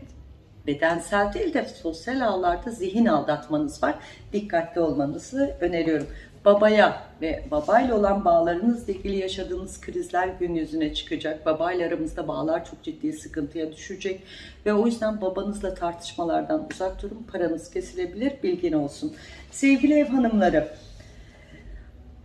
bedensel değil de sosyal ağlarda zihin aldatmanız var. Dikkatli olmanızı öneriyorum. Babaya ve babayla olan bağlarınızla ilgili yaşadığınız krizler gün yüzüne çıkacak. Babayla aramızda bağlar çok ciddi sıkıntıya düşecek. Ve o yüzden babanızla tartışmalardan uzak durun. Paranız kesilebilir, bilgin olsun. Sevgili ev hanımları,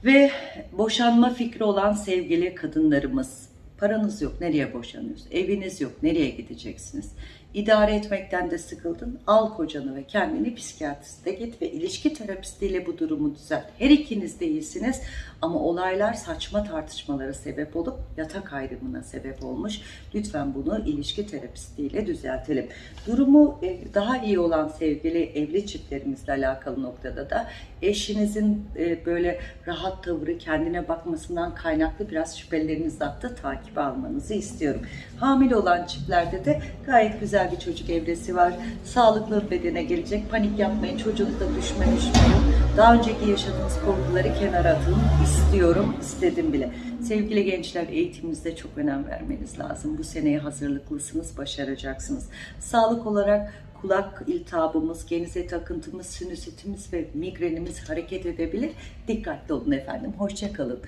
ve boşanma fikri olan sevgili kadınlarımız, paranız yok, nereye boşanıyorsunuz? Eviniz yok, nereye gideceksiniz? İdare etmekten de sıkıldın, al kocanı ve kendini psikiyatriste git ve ilişki terapistiyle bu durumu düzelt. Her ikiniz de iyisiniz ama olaylar saçma tartışmalara sebep olup yatak ayrımına sebep olmuş. Lütfen bunu ilişki terapistiyle düzeltelim. Durumu e, daha iyi olan sevgili evli çiftlerimizle alakalı noktada da eşinizin e, böyle rahat tavırı kendine bakmasından kaynaklı biraz şüpheleriniz hatta takibe almanızı istiyorum. Hamile olan çiftlerde de gayet güzel bir çocuk evresi var. Sağlıklı bedene gelecek. Panik yapmayın. Çocuğunuzda düşme düşme yok. Daha önceki yaşadığınız korkuları kenara atın. istiyorum. istedim bile. Sevgili gençler eğitiminizde çok önem vermeniz lazım. Bu seneye hazırlıklısınız. Başaracaksınız. Sağlık olarak kulak iltihabımız, genize takıntımız, sinüsitimiz ve migrenimiz hareket edebilir. Dikkatli olun efendim. Hoşçakalın.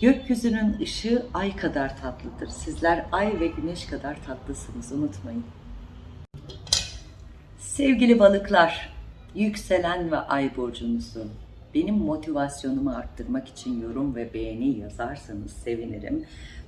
Gökyüzünün ışığı ay kadar tatlıdır. Sizler ay ve güneş kadar tatlısınız. Unutmayın. Sevgili balıklar, yükselen ve ay burcunuzu benim motivasyonumu arttırmak için yorum ve beğeni yazarsanız sevinirim.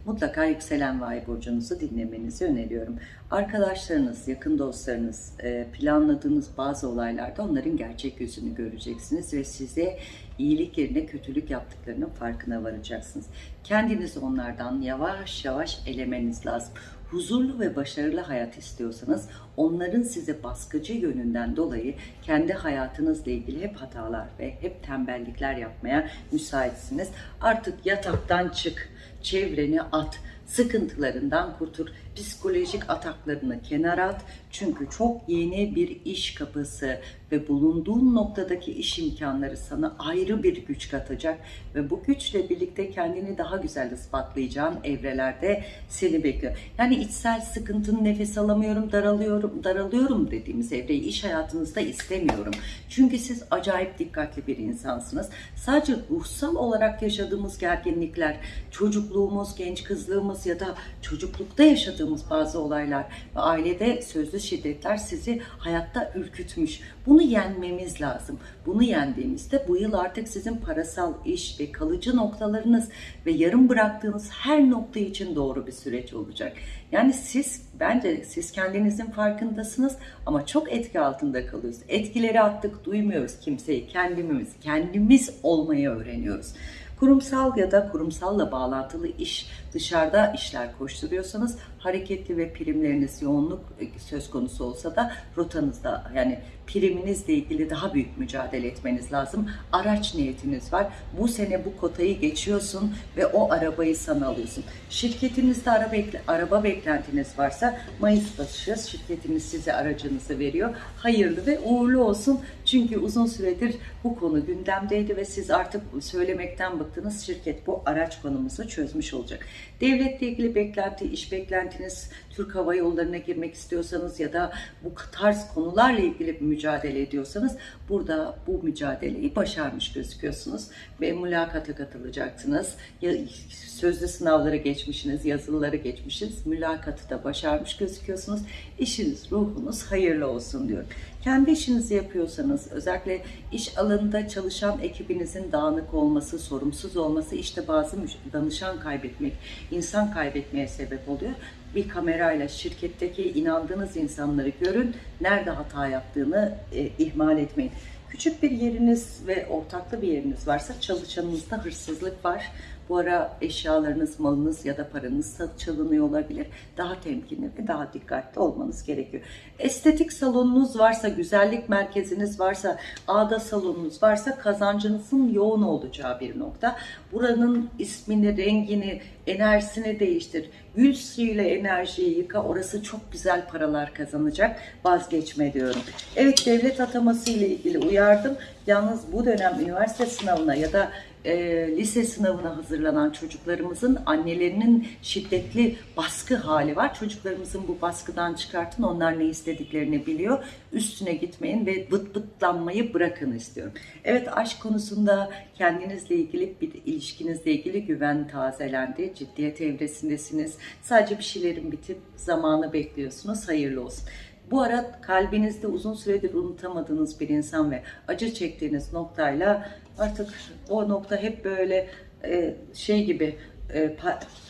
Mutlaka yükselen ve ay burcunuzu dinlemenizi öneriyorum. Arkadaşlarınız, yakın dostlarınız, e, planladığınız bazı olaylarda onların gerçek yüzünü göreceksiniz ve size iyilik yerine kötülük yaptıklarının farkına varacaksınız. Kendinizi onlardan yavaş yavaş elemeniz lazım huzurlu ve başarılı hayat istiyorsanız onların size baskıcı yönünden dolayı kendi hayatınızla ilgili hep hatalar ve hep tembellikler yapmaya müsaitsiniz. Artık yataktan çık, çevreni at, sıkıntılarından kurtul, psikolojik ataklarını kenara at. Çünkü çok yeni bir iş kapısı ve bulunduğun noktadaki iş imkanları sana ayrı bir güç katacak ve bu güçle birlikte kendini daha güzel ispatlayacağın evrelerde seni bekliyor. Yani içsel sıkıntın nefes alamıyorum, daralıyorum, daralıyorum dediğimiz evreyi iş hayatınızda istemiyorum. Çünkü siz acayip dikkatli bir insansınız. Sadece ruhsal olarak yaşadığımız gerginlikler, çocukluğumuz, genç kızlığımız ya da çocuklukta yaşadığımız bazı olaylar ve ailede sözlü şiddetler sizi hayatta ürkütmüş. Bunu yenmemiz lazım. Bunu yendiğimizde bu yıl artık sizin parasal iş ve kalıcı noktalarınız ve yarım bıraktığınız her nokta için doğru bir süreç olacak. Yani siz bence siz kendinizin farkındasınız ama çok etki altında kalıyorsunuz. Etkileri attık, duymuyoruz kimseyi. Kendimiz, kendimiz olmayı öğreniyoruz. Kurumsal ya da kurumsalla bağlantılı iş, dışarıda işler koşturuyorsanız hareketli ve primleriniz yoğunluk e, söz konusu olsa da rotanızda yani priminizle ilgili daha büyük mücadele etmeniz lazım. Araç niyetiniz var. Bu sene bu kotayı geçiyorsun ve o arabayı sana alıyorsun. Şirketinizde araba, araba beklentiniz varsa Mayıs başı şirketiniz size aracınızı veriyor. Hayırlı ve uğurlu olsun. Çünkü uzun süredir bu konu gündemdeydi ve siz artık söylemekten bıktınız. Şirket bu araç konumuzu çözmüş olacak. Devletle ilgili beklenti, iş beklentiniz, Türk Hava Yolları'na girmek istiyorsanız ya da bu tarz konularla ilgili bir mücadele ediyorsanız burada bu mücadeleyi başarmış gözüküyorsunuz ve mülakata katılacaksınız. Ya, sözlü sınavları geçmişsiniz, yazılıları geçmişsiniz, mülakatı da başarmış gözüküyorsunuz. İşiniz, ruhunuz hayırlı olsun diyorum. Kendi işinizi yapıyorsanız, özellikle iş alanında çalışan ekibinizin dağınık olması, sorumsuz olması, işte bazı danışan kaybetmek, insan kaybetmeye sebep oluyor. Bir kamerayla şirketteki inandığınız insanları görün, nerede hata yaptığını e, ihmal etmeyin. Küçük bir yeriniz ve ortaklı bir yeriniz varsa çalışanınızda hırsızlık var. Bu ara eşyalarınız, malınız ya da paranız çalınıyor olabilir. Daha temkinli ve daha dikkatli olmanız gerekiyor. Estetik salonunuz varsa, güzellik merkeziniz varsa, ağda salonunuz varsa kazancınızın yoğun olacağı bir nokta. Buranın ismini, rengini, enerjisini değiştir. Gül suyuyla enerjiyi yıka. Orası çok güzel paralar kazanacak. Vazgeçme diyorum. Evet devlet ataması ile ilgili uyardım. Yalnız bu dönem üniversite sınavına ya da e, lise sınavına hazırlanan çocuklarımızın annelerinin şiddetli baskı hali var. Çocuklarımızın bu baskıdan çıkartın. Onlar ne istediklerini biliyor. Üstüne gitmeyin ve bıt bıtlanmayı bırakın istiyorum. Evet aşk konusunda kendinizle ilgili bir ilişkinizle ilgili güven tazelendi. Ciddiyet evresindesiniz. Sadece bir şeylerin bitip zamanı bekliyorsunuz. Hayırlı olsun. Bu ara kalbinizde uzun süredir unutamadığınız bir insan ve acı çektiğiniz noktayla artık o nokta hep böyle e, şey gibi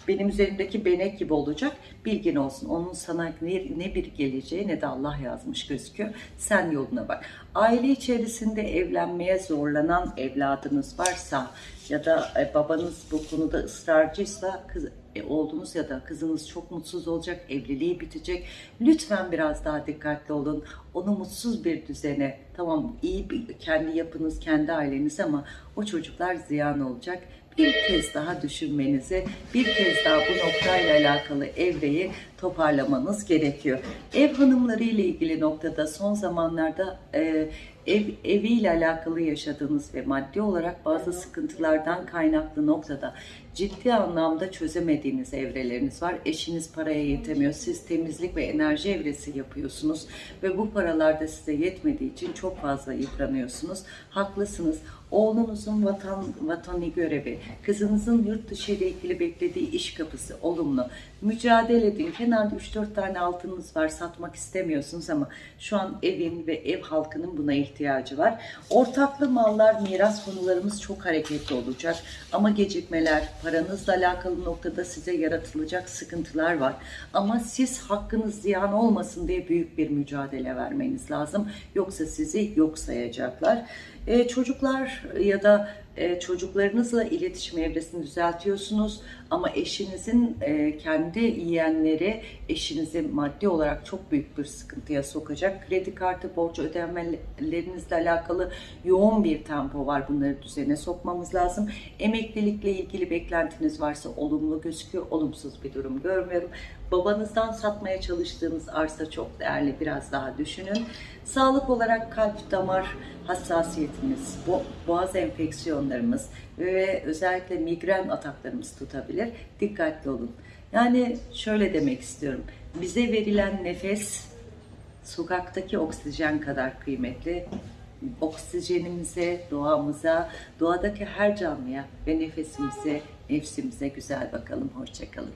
benim üzerimdeki benek gibi olacak. Bilgin olsun. Onun sana ne, ne bir geleceği ne de Allah yazmış gözüküyor. Sen yoluna bak. Aile içerisinde evlenmeye zorlanan evladınız varsa ya da e, babanız bu konuda ısrarcıysa kız, e, oğlunuz ya da kızınız çok mutsuz olacak, evliliği bitecek. Lütfen biraz daha dikkatli olun. Onu mutsuz bir düzene, tamam iyi bir, kendi yapınız, kendi aileniz ama o çocuklar ziyan olacak. Bir kez daha düşünmenizi, bir kez daha bu noktayla alakalı evreyi toparlamanız gerekiyor. Ev hanımları ile ilgili noktada son zamanlarda e, ev eviyle alakalı yaşadığınız ve maddi olarak bazı sıkıntılardan kaynaklı noktada ciddi anlamda çözemediğiniz evreleriniz var. Eşiniz paraya yetemiyor. Siz temizlik ve enerji evresi yapıyorsunuz ve bu paralar da size yetmediği için çok fazla yıpranıyorsunuz. Haklısınız. Oğlunuzun vatan vatani görevi, kızınızın yurt dışı ile ilgili beklediği iş kapısı olumlu. Mücadele edin. Kenarda 3-4 tane altınınız var satmak istemiyorsunuz ama şu an evin ve ev halkının buna ihtiyacı var. Ortaklı mallar, miras konularımız çok hareketli olacak. Ama gecikmeler, paranızla alakalı noktada size yaratılacak sıkıntılar var. Ama siz hakkınız ziyan olmasın diye büyük bir mücadele vermeniz lazım. Yoksa sizi yok sayacaklar. Ee, çocuklar ya da e, çocuklarınızla iletişim evresini düzeltiyorsunuz ama eşinizin e, kendi yiyenleri eşinizi maddi olarak çok büyük bir sıkıntıya sokacak. Kredi kartı borç ödemelerinizle alakalı yoğun bir tempo var. Bunları düzene sokmamız lazım. Emeklilikle ilgili beklentiniz varsa olumlu gözüküyor. Olumsuz bir durum görmüyorum. Babanızdan satmaya çalıştığınız arsa çok değerli. Biraz daha düşünün. Sağlık olarak kalp, damar hassasiyetimiz, bo- boğaz enfeksiyonlarımız ve özellikle migren ataklarımız tutabilir. Dikkatli olun. Yani şöyle demek istiyorum. Bize verilen nefes sokaktaki oksijen kadar kıymetli. Oksijenimize, doğamıza, doğadaki her canlıya ve nefesimize, nefsimize güzel bakalım. Hoşçakalın.